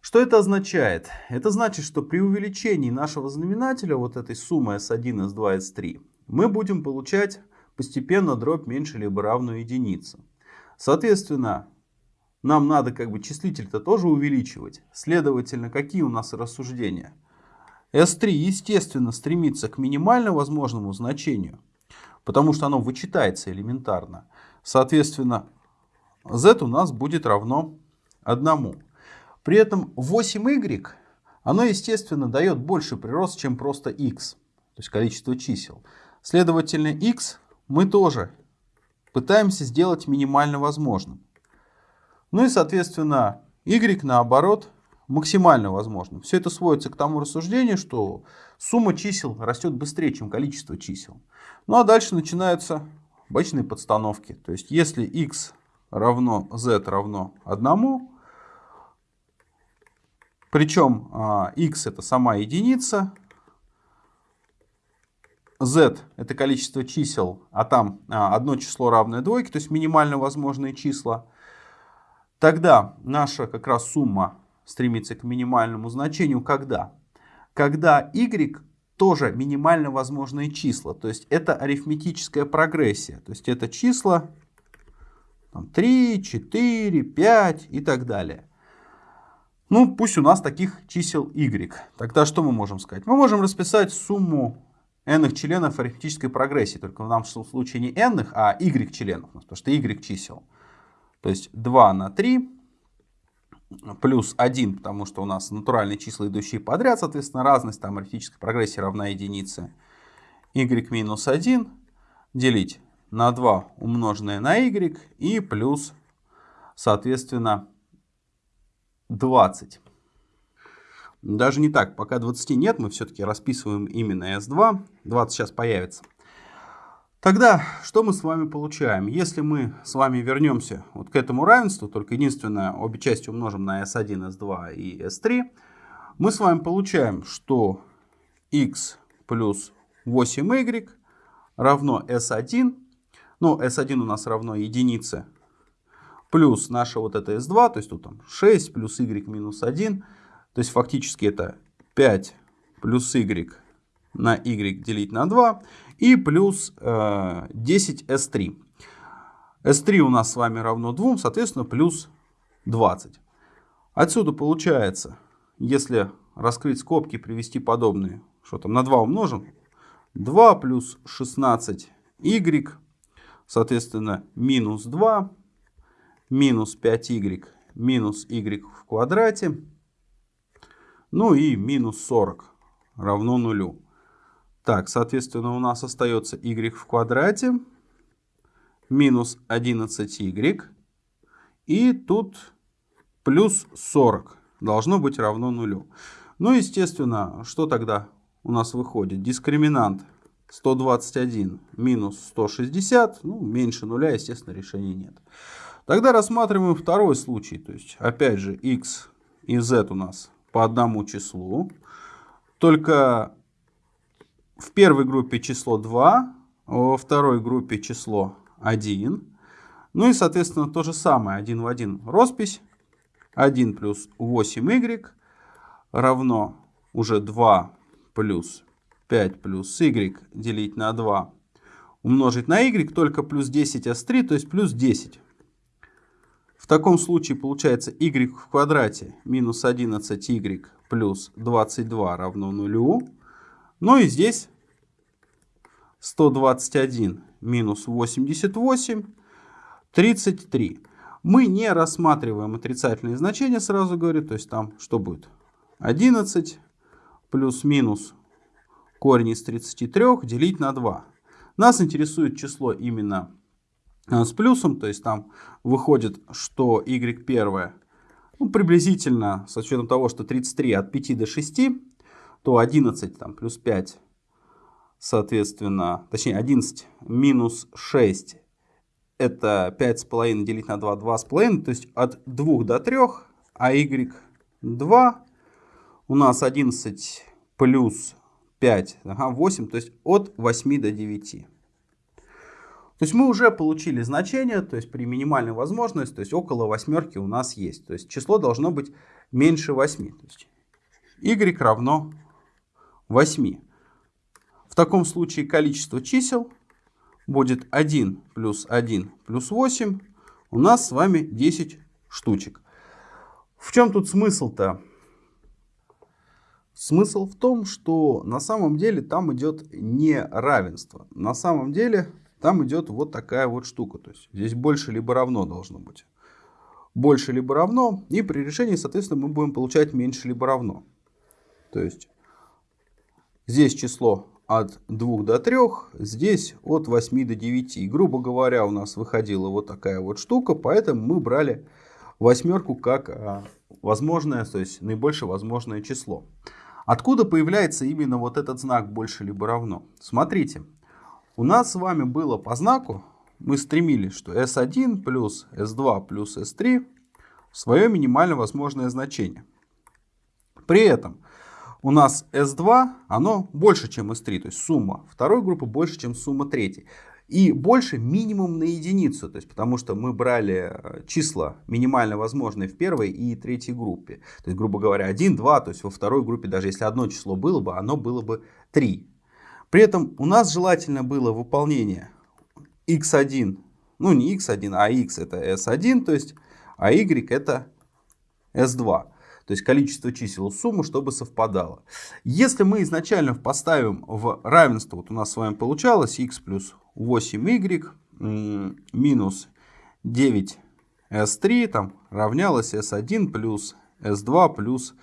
Что это означает? Это значит, что при увеличении нашего знаменателя, вот этой суммы S1, S2, S3, мы будем получать постепенно дробь меньше либо равную единице. Соответственно, нам надо как бы числитель-то тоже увеличивать. Следовательно, какие у нас рассуждения? S3, естественно, стремится к минимально возможному значению, потому что оно вычитается элементарно. Соответственно, z у нас будет равно 1. При этом 8y, оно, естественно, дает больше прирост, чем просто x, то есть количество чисел. Следовательно, x мы тоже пытаемся сделать минимально возможным. Ну и, соответственно, y, наоборот, максимально возможным. Все это сводится к тому рассуждению, что сумма чисел растет быстрее, чем количество чисел. Ну а дальше начинаются обычные подстановки. То есть, если x равно z равно 1, причем x а, это сама единица, z это количество чисел, а там а, одно число равное двойке, то есть минимально возможные числа. Тогда наша как раз сумма стремится к минимальному значению. Когда? Когда y тоже минимально возможные числа. То есть это арифметическая прогрессия. То есть это числа там, 3, 4, 5 и так далее. Ну, пусть у нас таких чисел y. Тогда что мы можем сказать? Мы можем расписать сумму n членов арифметической прогрессии. Только в нашем случае не n, а y членов, потому что y чисел. То есть 2 на 3 плюс 1, потому что у нас натуральные числа, идущие подряд, соответственно, разность там арифметической прогрессии равна единице. y минус 1 делить на 2 умноженное на y и плюс, соответственно, 20. Даже не так, пока 20 нет, мы все-таки расписываем именно S2. 20 сейчас появится. Тогда что мы с вами получаем? Если мы с вами вернемся вот к этому равенству, только единственное, обе части умножим на S1, S2 и S3, мы с вами получаем, что x плюс 8y равно s1. Ну, s1 у нас равно единице. Плюс наша вот это s2, то есть тут там 6 плюс y минус 1. То есть фактически это 5 плюс y на y делить на 2 и плюс э, 10 s3. s3 у нас с вами равно 2, соответственно, плюс 20. Отсюда получается, если раскрыть скобки, привести подобные, что там на 2 умножим, 2 плюс 16y, соответственно, минус 2, минус 5y, минус y в квадрате, ну и минус 40 равно нулю. Так, соответственно, у нас остается y в квадрате минус 11y. И тут плюс 40 должно быть равно нулю. Ну, естественно, что тогда у нас выходит? Дискриминант 121 минус 160, ну, меньше нуля, естественно, решения нет. Тогда рассматриваем второй случай. То есть, опять же, x и z у нас по одному числу. Только в первой группе число 2, во второй группе число 1. Ну и, соответственно, то же самое, 1 в 1 роспись. 1 плюс 8y равно уже 2 плюс 5 плюс y делить на 2 умножить на y, только плюс 10 s3, то есть плюс 10. В таком случае получается y в квадрате минус 11y плюс 22 равно нулю. Ну и здесь 121 минус 88, 33. Мы не рассматриваем отрицательные значения, сразу говорю. То есть там что будет? 11 плюс-минус корень из 33 делить на 2. Нас интересует число именно а, с плюсом, то есть там выходит, что y первое, ну, приблизительно, с учетом того, что 33 от 5 до 6, то 11 там, плюс 5, соответственно, точнее 11 минус 6, это 5,5 делить на 2, 2,5, то есть от 2 до 3, а y 2 у нас 11 плюс 5, ага, 8, то есть от 8 до 9. То есть мы уже получили значение, то есть при минимальной возможности, то есть около восьмерки у нас есть. То есть число должно быть меньше 8. То есть y равно 8. В таком случае количество чисел будет 1 плюс 1 плюс 8. У нас с вами 10 штучек. В чем тут смысл-то? Смысл в том, что на самом деле там идет не равенство. На самом деле там идет вот такая вот штука. То есть здесь больше либо равно должно быть. Больше либо равно. И при решении, соответственно, мы будем получать меньше либо равно. То есть здесь число от 2 до 3, здесь от 8 до 9. И, грубо говоря, у нас выходила вот такая вот штука, поэтому мы брали восьмерку как а, возможное, то есть наибольшее возможное число. Откуда появляется именно вот этот знак больше либо равно? Смотрите, у нас с вами было по знаку, мы стремились, что S1 плюс S2 плюс S3 свое минимально возможное значение. При этом у нас S2, оно больше, чем S3, то есть сумма второй группы больше, чем сумма третьей. И больше минимум на единицу, то есть потому что мы брали э, числа минимально возможные в первой и третьей группе. То есть, грубо говоря, 1, 2, то есть во второй группе даже если одно число было бы, оно было бы 3. При этом у нас желательно было выполнение x1, ну не x1, а x это s1, то есть, а y это s2. То есть количество чисел суммы, чтобы совпадало. Если мы изначально поставим в равенство, вот у нас с вами получалось x плюс 8y минус 9s3 там равнялось s1 плюс s2 плюс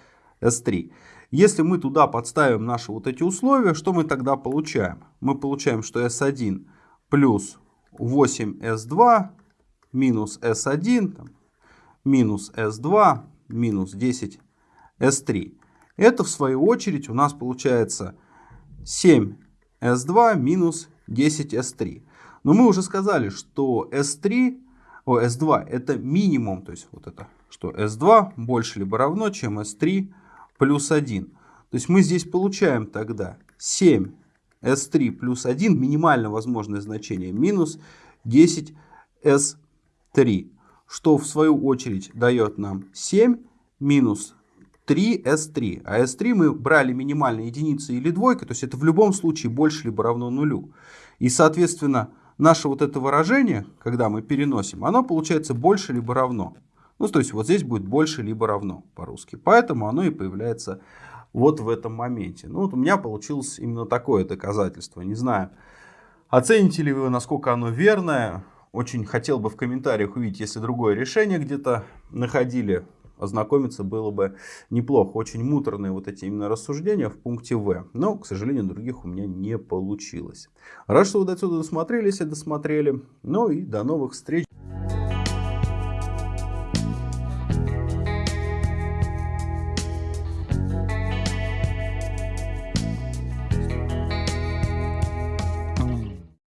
s3. Если мы туда подставим наши вот эти условия, что мы тогда получаем? Мы получаем, что S1 плюс 8S2 минус S1 там, минус S2 минус 10 S3. Это в свою очередь у нас получается 7 S2 минус 10 S3. Но мы уже сказали, что S3, о, S2 это минимум, то есть вот это, что S2 больше либо равно, чем S3 плюс 1. То есть мы здесь получаем тогда 7 S3 плюс 1, минимально возможное значение, минус 10 S3, что в свою очередь дает нам 7 минус 3 S3. А S3 мы брали минимальной единицей или двойкой, то есть это в любом случае больше либо равно нулю. И, соответственно, наше вот это выражение, когда мы переносим, оно получается больше либо равно. Ну, то есть вот здесь будет больше либо равно по-русски. Поэтому оно и появляется вот в этом моменте. Ну, вот у меня получилось именно такое доказательство. Не знаю, оцените ли вы, насколько оно верное. Очень хотел бы в комментариях увидеть, если другое решение где-то находили ознакомиться было бы неплохо. Очень муторные вот эти именно рассуждения в пункте В. Но, к сожалению, других у меня не получилось. Рад, что вы до сюда досмотрели, если досмотрели. Ну и до новых встреч.